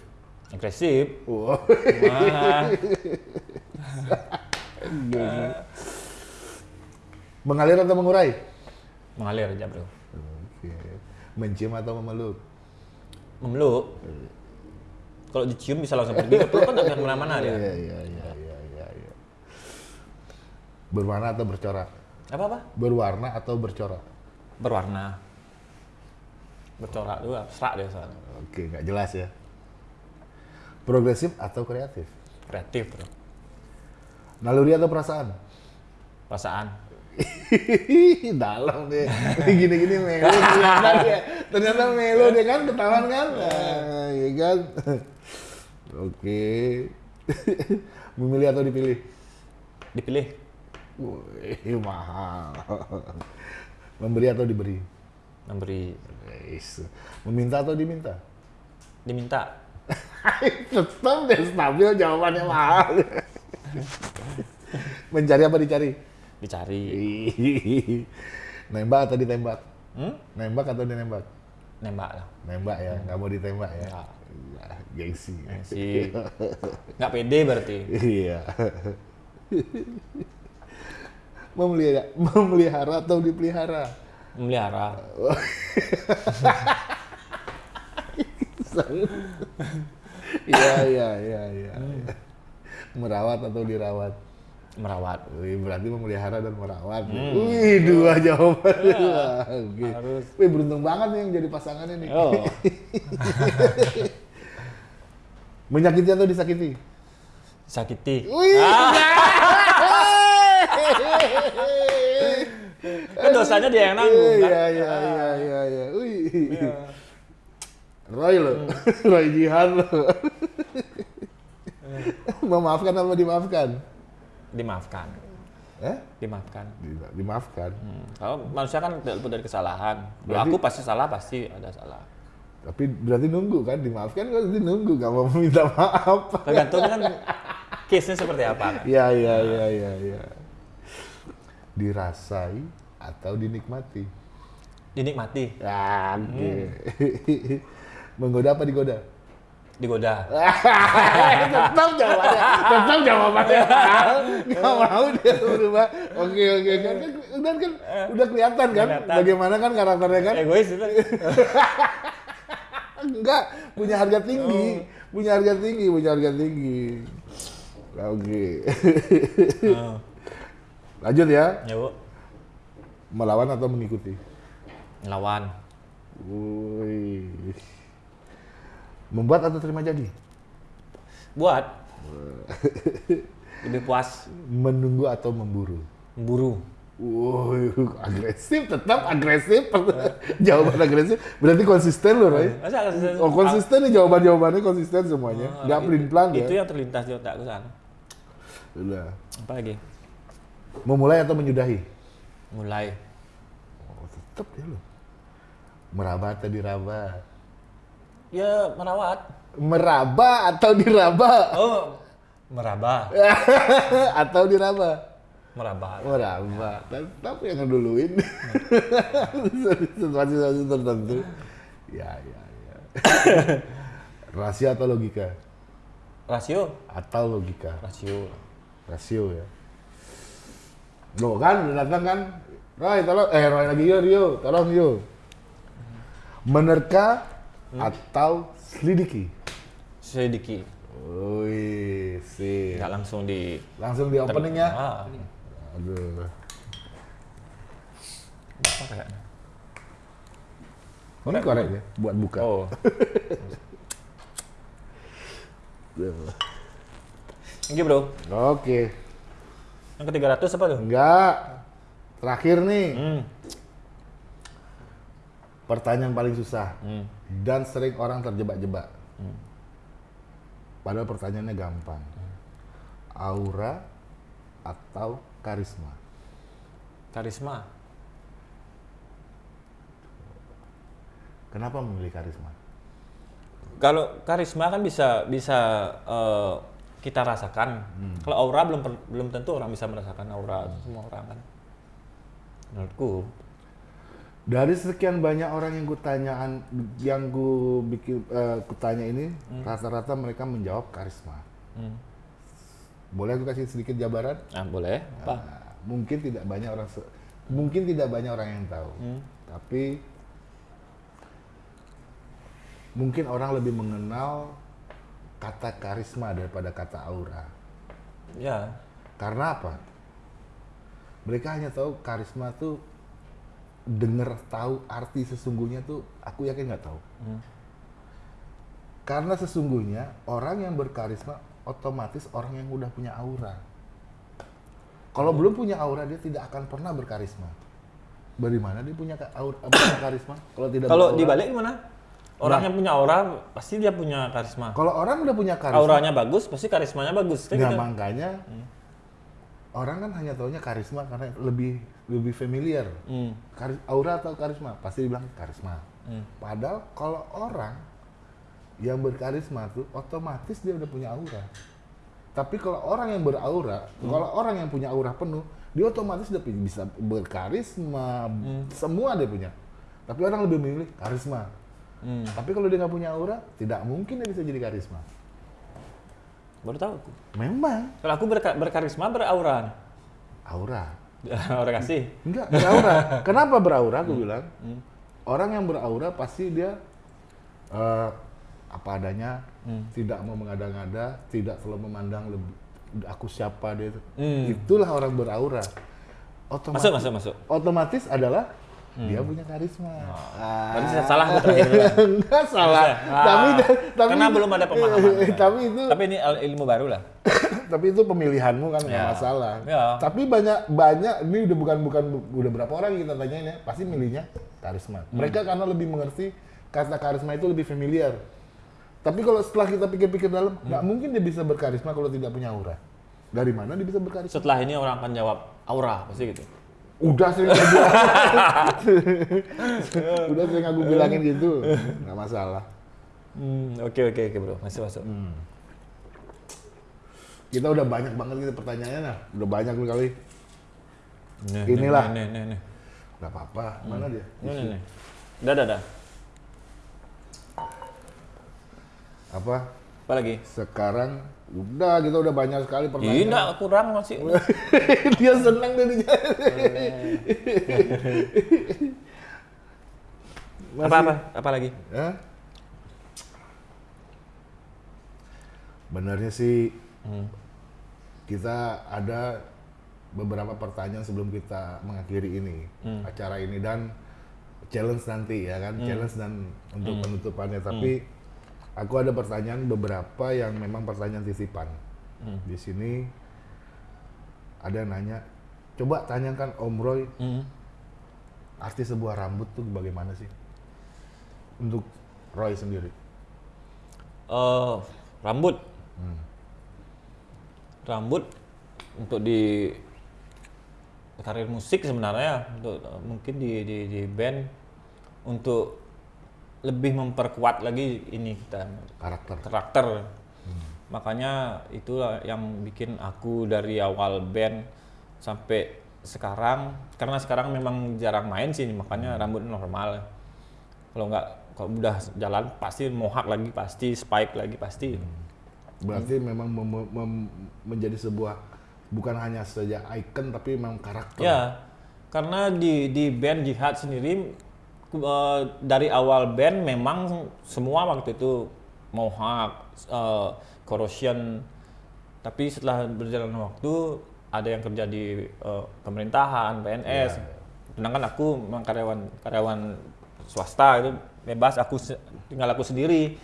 agresif. Wow. Wah, Mengalir atau mengurai? mengalir aja bro. Oke. Mencium atau memeluk? Memeluk. Kalau dicium bisa langsung pergi, kalau kan nggak ke mana-mana dia. Iya, iya, iya, iya, iya, iya. Berwarna atau bercorak? Apa apa? Berwarna atau bercorak? Berwarna. Bercorak dulu abstrak dia soalnya. Oke, nggak jelas ya. Progresif atau kreatif? Kreatif bro. Naluri atau perasaan? Perasaan. Dalam deh. Gini-gini melo ternyata dia. Ternyata melo deh kan ketahuan kan? Nah, iya kan? Oke. Memilih atau dipilih? Dipilih. Wih, mahal. Memberi atau diberi? Memberi. Meminta atau diminta? Diminta. Tetap deh stabil jawabannya mahal. Mencari apa dicari? Dicari. Nembak atau ditembak? Hmm? Nembak atau dinembak? Nembak lah. Nembak ya, nggak mau ditembak ya? Nggak. Iya, gengsi. Si nggak pede berarti. Iya. memelihara, memelihara atau dipelihara? Memelihara. Iya, iya, iya, iya. Merawat atau dirawat? Merawat. Wih, berarti memelihara dan merawat. Wih, dua jawaban. Wah, Oke. Harus. Wih, beruntung banget nih yang jadi pasangannya nih. Oh. Menyakiti atau disakiti? Sakiti. Wih, Kan dosanya dia yang nanggung kan. Iya, iya, iya, iya, iya. Wih. Roy lo, Roy Jihan lo. Memaafkan apa dimaafkan? Dimaafkan. Eh? Dimaafkan. Di- Dimaafkan. Hmm. Kalau manusia kan tidak dari kesalahan. Kalau Berarti- aku pasti salah, pasti ada salah. Tapi berarti nunggu kan? Dimaafkan kan berarti nunggu, gak mau minta maaf. Tergantung kan case-nya seperti apa kan. Iya, iya, iya, iya, iya. Dirasai atau dinikmati? Dinikmati, Ah, Oke. Menggoda apa digoda? digoda. tetap jawabannya, tetap jawabannya. Gak mau dia berubah. Oke oke kan, kan udah kan udah kelihatan kan Kelihatan. bagaimana kan karakternya kan? Egois itu. Enggak punya harga tinggi, punya harga tinggi, punya harga tinggi. Oke. Oh. Lanjut ya. Ya bu, Melawan atau mengikuti? ngelawan. Wih. Membuat atau terima jadi? Buat, Lebih puas Menunggu atau memburu? memburu. Wuh, agresif, tetap agresif. Jawaban agresif. Berarti konsisten loh, Roy. Masa konsisten? Oh, konsisten nih jawaban-jawabannya konsisten semuanya. Nggak pelin-pelan ya. Itu yang terlintas di otakku sana. Udah. Apa lagi? Memulai atau menyudahi? Mulai. Oh, tetap dia loh. Meraba atau diraba? Ya merawat. Meraba atau diraba? Oh, meraba. atau diraba? Meraba. Meraba. Tapi yang ngeduluin. Situasi-situasi tertentu. Ya, ya, ya. Rahasia atau logika? Rasio. Atau logika? Rasio. Rasio ya. Loh kan, datang kan? Roy, tolong. Eh, Roy lagi yo, Rio. Tolong yo. Menerka atau selidiki? Sedikit. Wih, sih. Nggak langsung di Langsung di openingnya. Ah, Aduh. apa kayaknya? Ini korek ya, buat buka. Oh, ini bro. Oke. Yang ke 300 apa tuh? Enggak. Terakhir nih, Hmm. pertanyaan paling susah Hmm. dan sering orang terjebak-jebak. Padahal pertanyaannya gampang. Aura atau karisma? Karisma. Kenapa memilih karisma? Kalau karisma kan bisa bisa eh, kita rasakan. Kalau aura belum belum tentu orang bisa merasakan aura semua orang kan. Menurutku. Dari sekian banyak orang yang kutanyaan, yang gue bikin, eh, kutanya ini, rata-rata mereka menjawab karisma. Hmm. Boleh aku kasih sedikit jabaran? Ah, boleh. Apa? Nah, mungkin tidak banyak orang, mungkin tidak banyak orang yang tahu, Hmm. tapi mungkin orang lebih mengenal kata karisma daripada kata aura. Ya. Karena apa? Mereka hanya tahu karisma tuh denger tahu arti sesungguhnya tuh aku yakin nggak tahu. Hmm. Karena sesungguhnya orang yang berkarisma otomatis orang yang udah punya aura. Kalau belum punya aura dia tidak akan pernah berkarisma. Dari mana dia punya aura, punya karisma? Kalau tidak Kalau dibalik gimana? Orang yang punya aura pasti dia punya karisma. Kalau orang udah punya karisma, Auranya bagus, pasti karismanya bagus. Nah, gitu. makanya orang kan hanya taunya karisma karena lebih lebih familiar. Hmm. Karis, aura atau karisma pasti dibilang karisma. Hmm. Padahal kalau orang yang berkarisma tuh otomatis dia udah punya aura. Tapi kalau orang yang beraura, kalau orang yang punya aura penuh, dia otomatis udah bisa berkarisma, semua dia punya. Tapi orang lebih memilih karisma. Hmm. Tapi kalau dia nggak punya aura, tidak mungkin dia bisa jadi karisma. Baru tahu aku. Memang Kalau aku berka- berkarisma beraura. aura. Aura kasih. Enggak, beraura. Kenapa beraura? Aku bilang. Orang yang beraura pasti dia eh, apa adanya, tidak mau mengada-ngada, tidak selalu memandang lebih aku siapa dia itu. Hmm. Itulah orang beraura. Otomatis, Masuk, masuk, masuk. otomatis adalah dia punya karisma. Ah. Berarti saya salah terakhir bilang. Enggak salah. Ah, tapi tapi karena belum ada pemahaman. tapi itu Tapi ini il- ilmu baru lah. tapi itu pemilihanmu kan nggak Ya. masalah. Ya. Tapi banyak banyak ini udah bukan bukan udah berapa orang kita tanyain ya, pasti milihnya karisma. Hmm. Mereka karena lebih mengerti kata karisma itu lebih familiar. Tapi kalau setelah kita pikir-pikir dalam, Hmm. nggak mungkin dia bisa berkarisma kalau tidak punya aura. Dari mana dia bisa berkarisma? Setelah ini orang akan jawab aura pasti gitu. Udah sering aku bilang. udah sering aku bilangin gitu, nggak masalah. Hmm, oke oke oke bro, masuk masuk. Kita udah banyak banget gitu pertanyaannya, nah. udah banyak nih kali. Nih, Inilah. Nih, nih, nih, nih. Nggak apa-apa, mana dia? Nih, nih, nih. Dah, dah, dah. Apa? Apa lagi? Sekarang udah kita udah banyak sekali pertanyaan. enggak, kurang masih. Dia senang dari apa apa? Apa lagi? Hah? Benarnya sih Hmm. kita ada beberapa pertanyaan sebelum kita mengakhiri ini Hmm. acara ini dan challenge nanti ya kan challenge dan untuk Hmm. penutupannya tapi aku ada pertanyaan beberapa yang memang pertanyaan titipan Hmm. di sini ada yang nanya, coba tanyakan Om Roy Hmm. arti sebuah rambut tuh bagaimana sih? Untuk Roy sendiri. Eh, rambut. Hmm. Rambut untuk di karir musik sebenarnya untuk eh, mungkin di, di di band untuk lebih memperkuat lagi ini kita Karakter. karakter. Makanya itulah yang bikin aku dari awal band sampai sekarang karena sekarang memang jarang main sih makanya rambut normal. Kalau nggak kalau udah jalan pasti mohak lagi pasti spike lagi pasti. Berarti memang mem- mem- menjadi sebuah bukan hanya saja icon tapi memang karakter. Ya, karena di di band Jihad sendiri eh, dari awal band memang semua waktu itu mohawk, eh, corrosion. Tapi setelah berjalan waktu ada yang kerja di eh, pemerintahan, PNS. Sedangkan aku memang karyawan karyawan swasta itu bebas aku tinggal aku sendiri.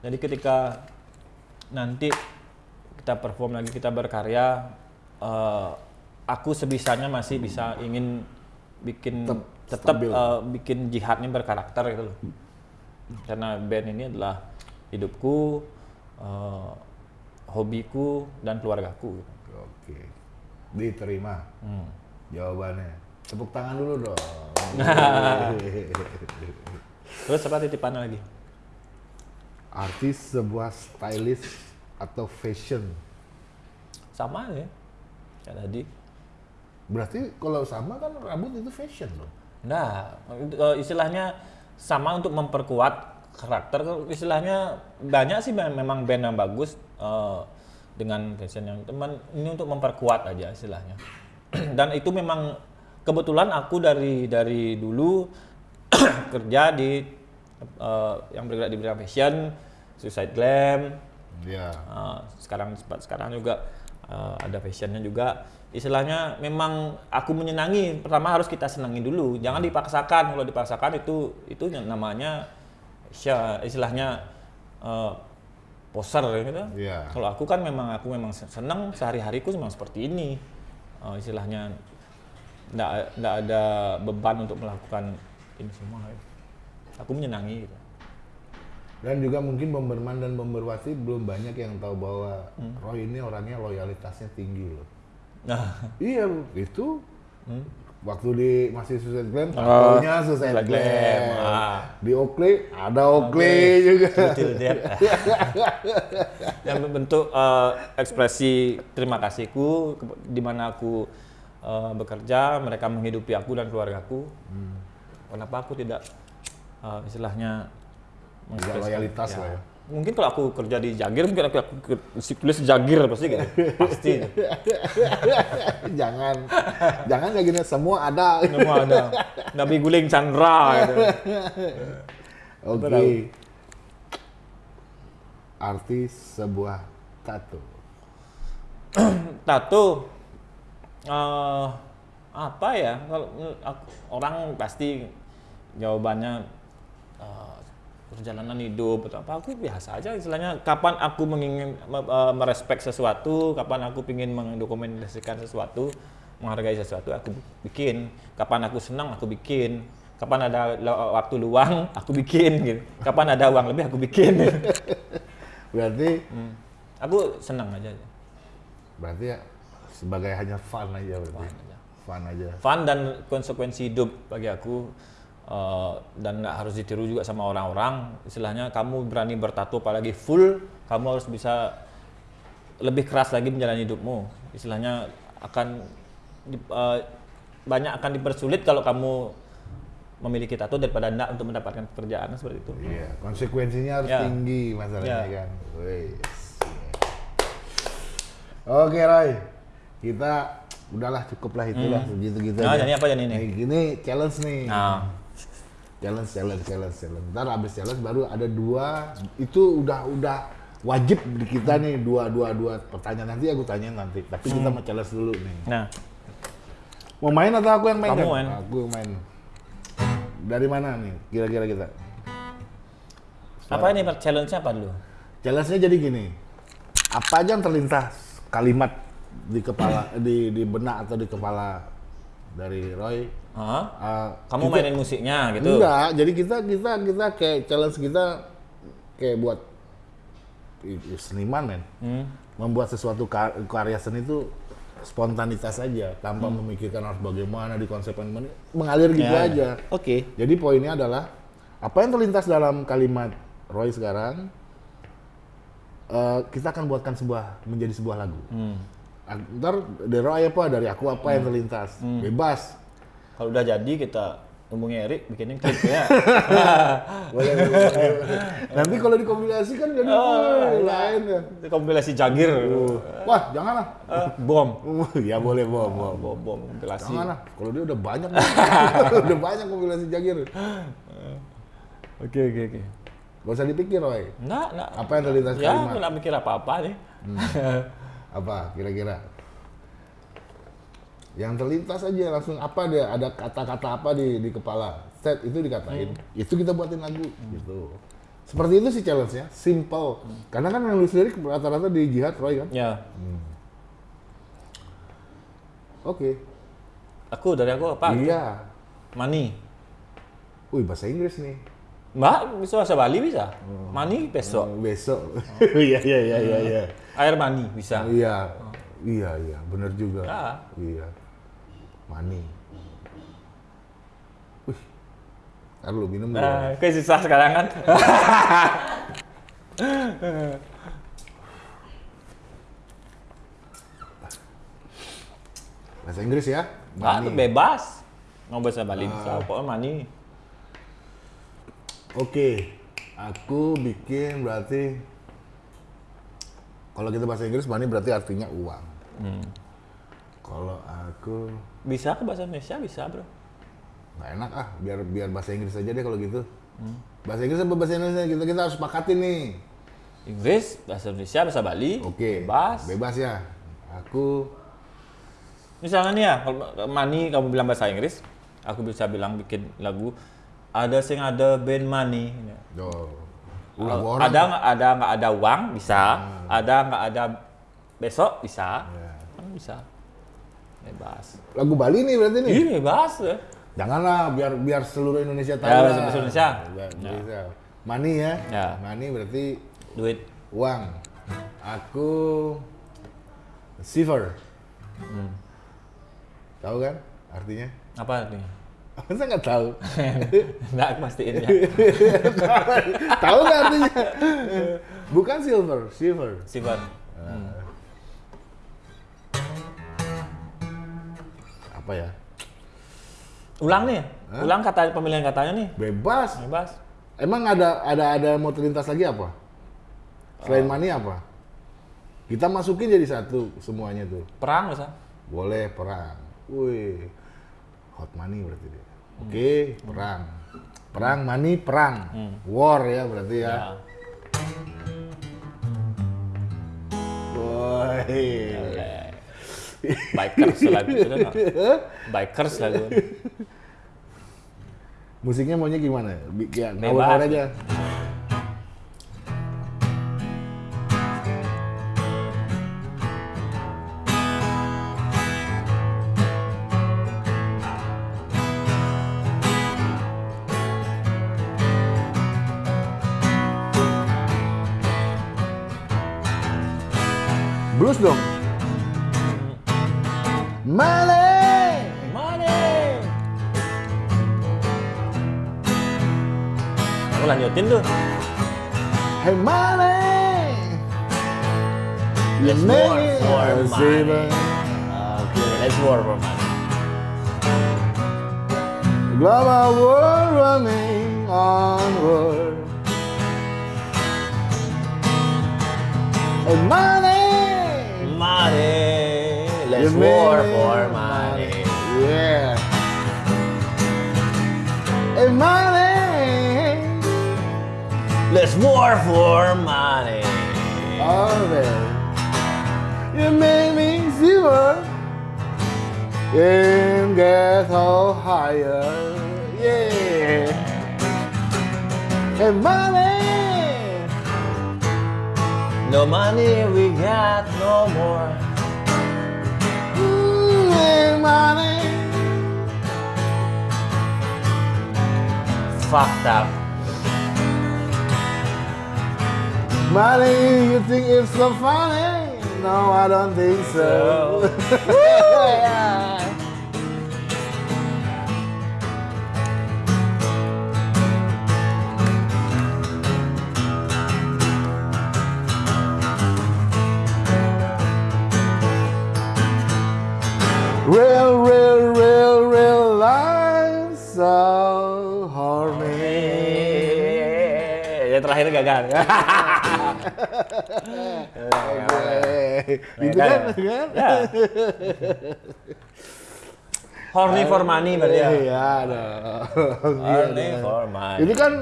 Jadi ketika nanti kita perform lagi kita berkarya eh, aku sebisanya masih bisa ingin bikin tetap stabil. eh, bikin jihadnya berkarakter gitu loh karena band ini adalah hidupku eh, hobiku dan keluargaku gitu. Oke. Diterima Hmm. jawabannya. Tepuk tangan dulu dong. terus apa titipannya lagi Artis sebuah stylist atau fashion. sama ya kayak tadi Berarti kalau sama kan rambut itu fashion loh. Nah, eh, istilahnya sama untuk memperkuat karakter. Istilahnya banyak sih mem- memang band yang bagus eh, dengan fashion yang teman ini untuk memperkuat aja istilahnya. Dan itu memang kebetulan aku dari dari dulu kerja di eh, yang bergerak di bidang fashion, Suicide Glam, Iya. Uh, sekarang sekarang juga uh, ada fashionnya juga istilahnya memang aku menyenangi pertama harus kita senangi dulu jangan dipaksakan kalau dipaksakan itu itu namanya istilahnya uh, poser gitu Iya. kalau aku kan memang aku memang senang sehari-hariku memang seperti ini Uh, istilahnya nggak ada beban untuk melakukan ini semua aku menyenangi gitu. Dan juga mungkin Bomberman dan Bomberwati belum banyak yang tahu bahwa Hmm. Roy ini orangnya loyalitasnya tinggi loh. Nah Iya, itu Hmm. waktu di masih Suicide Glam, Oh, tatonya Suicide Suicide Glam. Glam, ah. Di Oakley ada Oakley juga. Betul, Dad. yang bentuk eh, ekspresi terima kasihku di mana aku eh, bekerja, mereka menghidupi aku dan keluargaku. Kenapa aku tidak eh, istilahnya Tidak loyalitas lah ya. Mungkin kalau aku kerja di Jagir, mungkin aku, aku tulis Jagir pasti gitu. Pasti. jangan, jangan kayak gini semua ada. Semua ada. Nabi Guling Chandra gitu. Oke. tahu. Artis sebuah tato. tato eh apa ya kalau orang pasti jawabannya perjalanan hidup atau apa aku biasa aja istilahnya kapan aku mengingin me- eh, merespek sesuatu kapan aku ingin mendokumentasikan sesuatu menghargai sesuatu aku bikin kapan aku senang aku bikin kapan ada waktu luang aku bikin gitu kapan ada uang lebih aku bikin Berarti, Hmm. aku senang aja berarti ya sebagai hanya fun aja berarti. Fun aja. Fun aja. fun dan konsekuensi hidup bagi aku eh, dan nggak harus ditiru juga sama orang-orang istilahnya kamu berani bertato apalagi full kamu harus bisa lebih keras lagi menjalani hidupmu istilahnya akan eh, banyak akan dipersulit kalau kamu memiliki tato daripada enggak untuk mendapatkan pekerjaan seperti itu Iya, konsekuensinya harus Ya. tinggi masalahnya Ya. kan. Wes. Oke, Roy. Kita udahlah cukup lah itulah segitu-gitu Nah, aja. jadi apa jadi ini? Gini challenge nih. nah Challenge, challenge, challenge, challenge. Ntar abis challenge baru ada dua. Itu udah udah wajib di kita nih dua dua dua pertanyaan nanti aku tanya nanti. Tapi kita Hmm. mau challenge dulu nih. nah Mau main atau aku yang main? Kamu Kan? main. Aku yang main. Dari mana nih? Kira-kira kita? apa ini challenge-nya apa dulu Challenge-nya jadi gini. Apa aja yang terlintas kalimat di kepala di di benak atau di kepala dari Roy. Uh, Kamu kita- mainin musiknya gitu? Enggak, jadi kita kita kita kayak challenge kita kayak buat seniman men. Hmm. Membuat sesuatu ka- karya seni itu spontanitas saja tanpa Hmm. memikirkan harus bagaimana di konsepnya mengalir gitu Ya, ya. aja. Oke. Jadi poinnya adalah apa yang terlintas dalam kalimat Roy sekarang eh, kita akan buatkan sebuah menjadi sebuah lagu. Hmm. Ntar dari Roy apa dari aku apa yang terlintas bebas. Kalau udah jadi kita hubungi Erik bikinin klip ya. Boleh, boleh, boleh. Nanti kalau dikombinasikan jadi wih, lain ya. Itu kompilasi Jagir. Wah jangan lah. Eh, bom. ya boleh bom bom. Bom, bom kompilasi. Jangan lah. Kalau dia udah banyak, udah banyak kombinasi jagir. Oke, oke, oke. Gak usah dipikir, Roy. Enggak, enggak. Apa yang terlintas Ya, kalimat? aku nggak mikir apa-apa nih. Apa kira-kira? Yang terlintas aja langsung apa dia ada kata-kata apa di di kepala. Set itu dikatain. Itu kita buatin lagu gitu. Seperti itu sih challenge-nya, simple. Karena kan yang nulis lirik rata-rata di jihad Roy kan. Ya, Oke. aku dari aku apa? Iya. Money. Wih, bahasa Inggris nih. Mbak, bisa bahasa Bali bisa? Money besok. Oh, besok. Iya, iya, iya, iya, iya. Air mani bisa. Iya. Iya, iya, bener juga. Ya. Iya. Mani. Wih. Ntar lu minum dulu. Nah, kayak susah sekarang kan. Bahasa Inggris ya. Mbak, Mani. bebas. Mau bahasa Bali bisa, pokoknya money. Oke. Aku bikin berarti kalau kita bahasa Inggris money berarti artinya uang. Hmm. Kalau aku Bisa ke bahasa Indonesia bisa, Bro. nggak enak ah, biar biar bahasa Inggris aja deh kalau gitu. Hmm. Bahasa Inggris apa bahasa Indonesia kita kita harus sepakatin nih. Inggris, bahasa Indonesia, bahasa Bali. Oke. Bebas. Bebas ya. Aku Misalnya nih ya, kalau money kamu bilang bahasa Inggris, aku bisa bilang bikin lagu ada sing ada band Kalau orang. ada nggak ada nggak ada uang bisa, ada nggak ada besok bisa, Ya. kan bisa. Bebas. Lagu Bali nih berarti nih. Ih bebas ya. Janganlah biar biar seluruh Indonesia tahu. Ya, lah. bahasa Indonesia. Ya, Ya. bisa. Money ya. Ya. Money berarti Duit. uang. Aku silver. Hmm. Tahu kan artinya? Apa nih? Masa nggak tahu? Nggak aku pastiin ya. tahu nggak artinya? Bukan silver, silver. Silver. Apa ya? Ulang nih. Ulang kata pemilihan katanya nih. Bebas. Bebas. Emang ada ada ada mau terlintas lagi apa? Selain money apa? Kita masukin jadi satu semuanya tuh. Perang bisa. Boleh perang. Wih. Hot money berarti dia. Oke, perang. Perang, money, perang. War ya berarti ya. Ya. Woi. Bikers lagu itu kan. Bikers lagu. Musiknya maunya gimana? Ya, ngawur aja. Blues dong. Lanjutin. Hey money, you Let's make war for money. Oke, let's war for money. Global world running onward. Hey money, Money. Let's you war for money. Yeah. Hey money, Let's war for money. Alright. You made me zero. and get so higher. Yeah. And money. No money, we got no more. And money. Fucked up. Money, you think it's so funny? No, I don't think so. Real, real, real, real life so horny. Eh, ya terakhir gagal. Gitu kan? kan? Horny for money berarti ya. Iya dong. Horny for money. Itu kan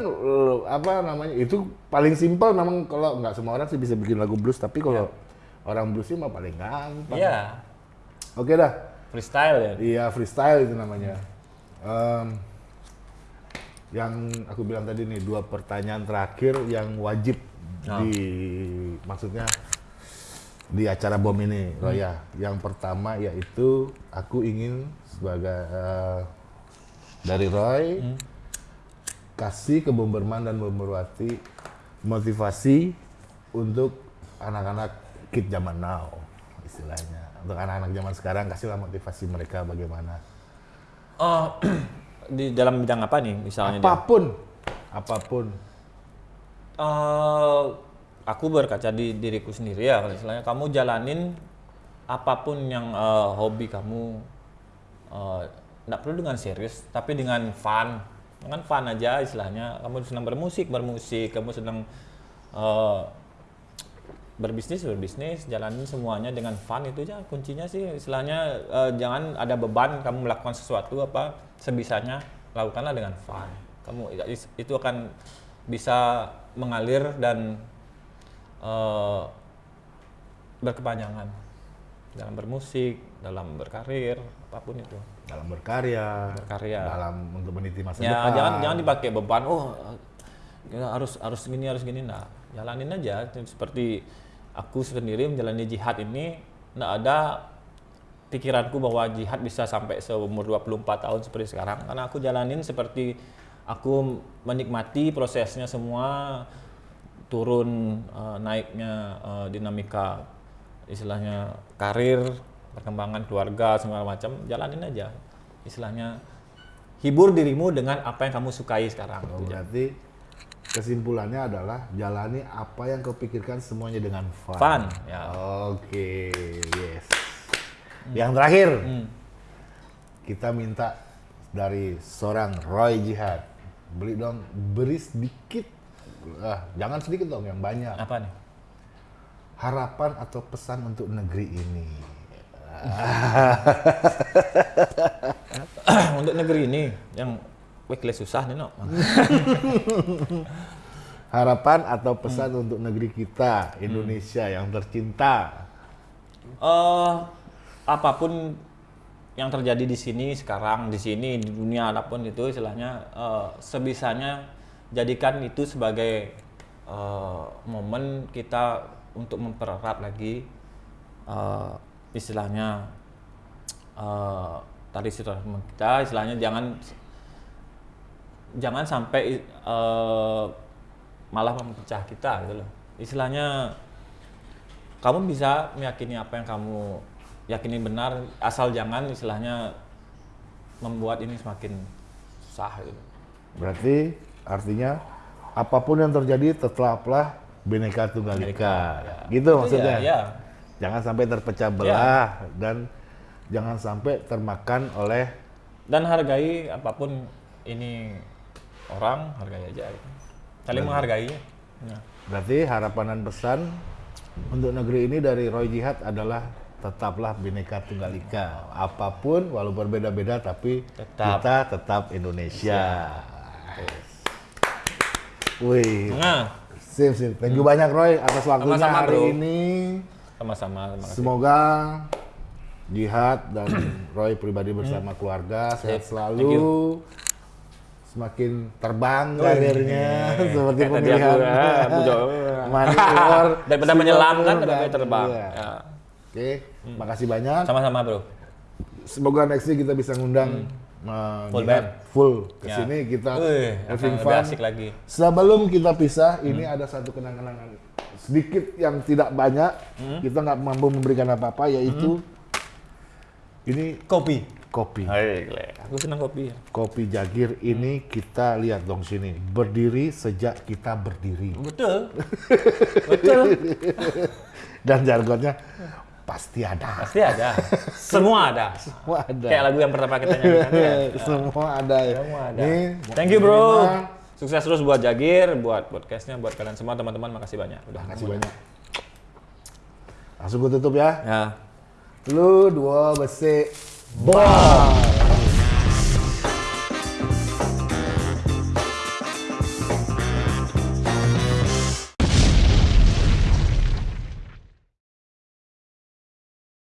apa namanya? Itu paling simpel memang kalau nggak semua orang sih bisa bikin lagu blues, tapi kalau orang blues sih mah paling gampang. Iya. Oke dah. Freestyle ya. Iya freestyle itu namanya. Em, yang aku bilang tadi nih dua pertanyaan terakhir yang wajib Oh. di maksudnya di acara bom ini Roya. Yang pertama yaitu aku ingin sebagai eh, dari Roy kasih ke Bomberman dan Bomberwati motivasi untuk anak-anak kid zaman now istilahnya untuk anak-anak zaman sekarang kasihlah motivasi mereka bagaimana Oh, di dalam bidang apa nih misalnya dia? apa pun Eh, aku berkaca di diriku sendiri ya, kalau istilahnya kamu jalanin apa pun yang eh, hobi kamu, tidak perlu dengan serius, tapi dengan fun, dengan fun aja istilahnya. Kamu senang bermusik, bermusik, kamu senang eh, berbisnis, berbisnis, jalanin semuanya dengan fun. Itu aja kuncinya sih. Istilahnya eh, jangan ada beban kamu melakukan sesuatu apa sebisanya. Lakukanlah dengan fun. Kamu itu akan bisa mengalir dan eh, berkepanjangan dalam bermusik, dalam berkarir, apa pun itu. dalam berkarya Berkarya. dalam untuk meniti masa Ya depan jangan jangan dipakai beban. Oh ya harus harus gini harus gini. Nah jalanin aja seperti aku sendiri menjalani jihad ini nggak ada pikiranku bahwa jihad bisa sampai seumur 24 tahun seperti sekarang karena aku jalanin seperti aku menikmati prosesnya semua turun eh, naiknya eh, dinamika istilahnya karir perkembangan keluarga segala macam jalanin aja istilahnya hibur dirimu dengan apa yang kamu sukai sekarang Oh, berarti kesimpulannya adalah jalani apa yang kau pikirkan semuanya dengan fun. Fun, ya. Oke, yes. Yang terakhir, Hmm. kita minta dari seorang Roy Jihad beli dong, beri sedikit, ah, jangan sedikit dong, yang banyak. apa nih Harapan atau pesan untuk negeri ini. untuk negeri ini yang wekle susah nih no Harapan atau pesan Hmm. untuk negeri kita, Indonesia yang tercinta. eh apa pun yang terjadi di sini sekarang di sini di dunia apa pun itu istilahnya eh, sebisanya jadikan itu sebagai eh, momen kita untuk mempererat lagi eh, istilahnya eh, tadi silaturahmi kita istilahnya jangan jangan sampai eh, malah memecah kita gitu loh. Istilahnya kamu bisa meyakini apa yang kamu yakini benar asal jangan istilahnya membuat ini semakin sah gitu. Berarti artinya apa pun yang terjadi tetaplah Bhinneka Tunggal Ika. Gitu Itu maksudnya. ya, ya. Jangan sampai terpecah belah dan jangan sampai termakan oleh dan hargai apa pun ini orang hargai aja gitu. saling menghargai ya. berarti harapan dan pesan untuk negeri ini dari Roy Jihad adalah tetaplah Bhinneka Tunggal Ika. Apa pun walau berbeda-beda tapi Tetap. kita tetap Indonesia. Wih, nah sip sip. Thank you banyak Roy atas waktunya Sama-sama, hari bro. ini. sama-sama. Semoga Jihad dan Roy pribadi bersama keluarga sehat Sip. selalu. Semakin terbang karirnya seperti Kayak tadi pemilihan aku, Jo. Manior. daripada menyelam kan baik terbang Iya. Ya. Oke, makasih banyak. sama-sama bro Semoga next kita bisa ngundang eh, Full Jihan, band. full Ya. ke sini kita Wih, having fun. lebih asik lagi. Sebelum kita pisah, ini Hmm. ada satu kenang-kenangan sedikit yang tidak banyak. Hmm. Kita nggak mampu memberikan apa-apa, yaitu ini Kopi. kopi. Hai. Aku senang kopi. Kopi Jagir ini kita lihat dong sini berdiri sejak kita berdiri Betul. Betul. dan jargonnya pasti ada. Pasti ada. Semua ada. Semua ada. Kayak lagu yang pertama kita nyanyikan ya. Semua ada ya. Semua ada. Nih, Thank you bro. terima Sukses terus buat Jagir, buat podcastnya, buat kalian semua teman-teman. Makasih banyak. Udah Kasih banyak. Langsung gue tutup ya. Ya. Lu dua besi. Bye.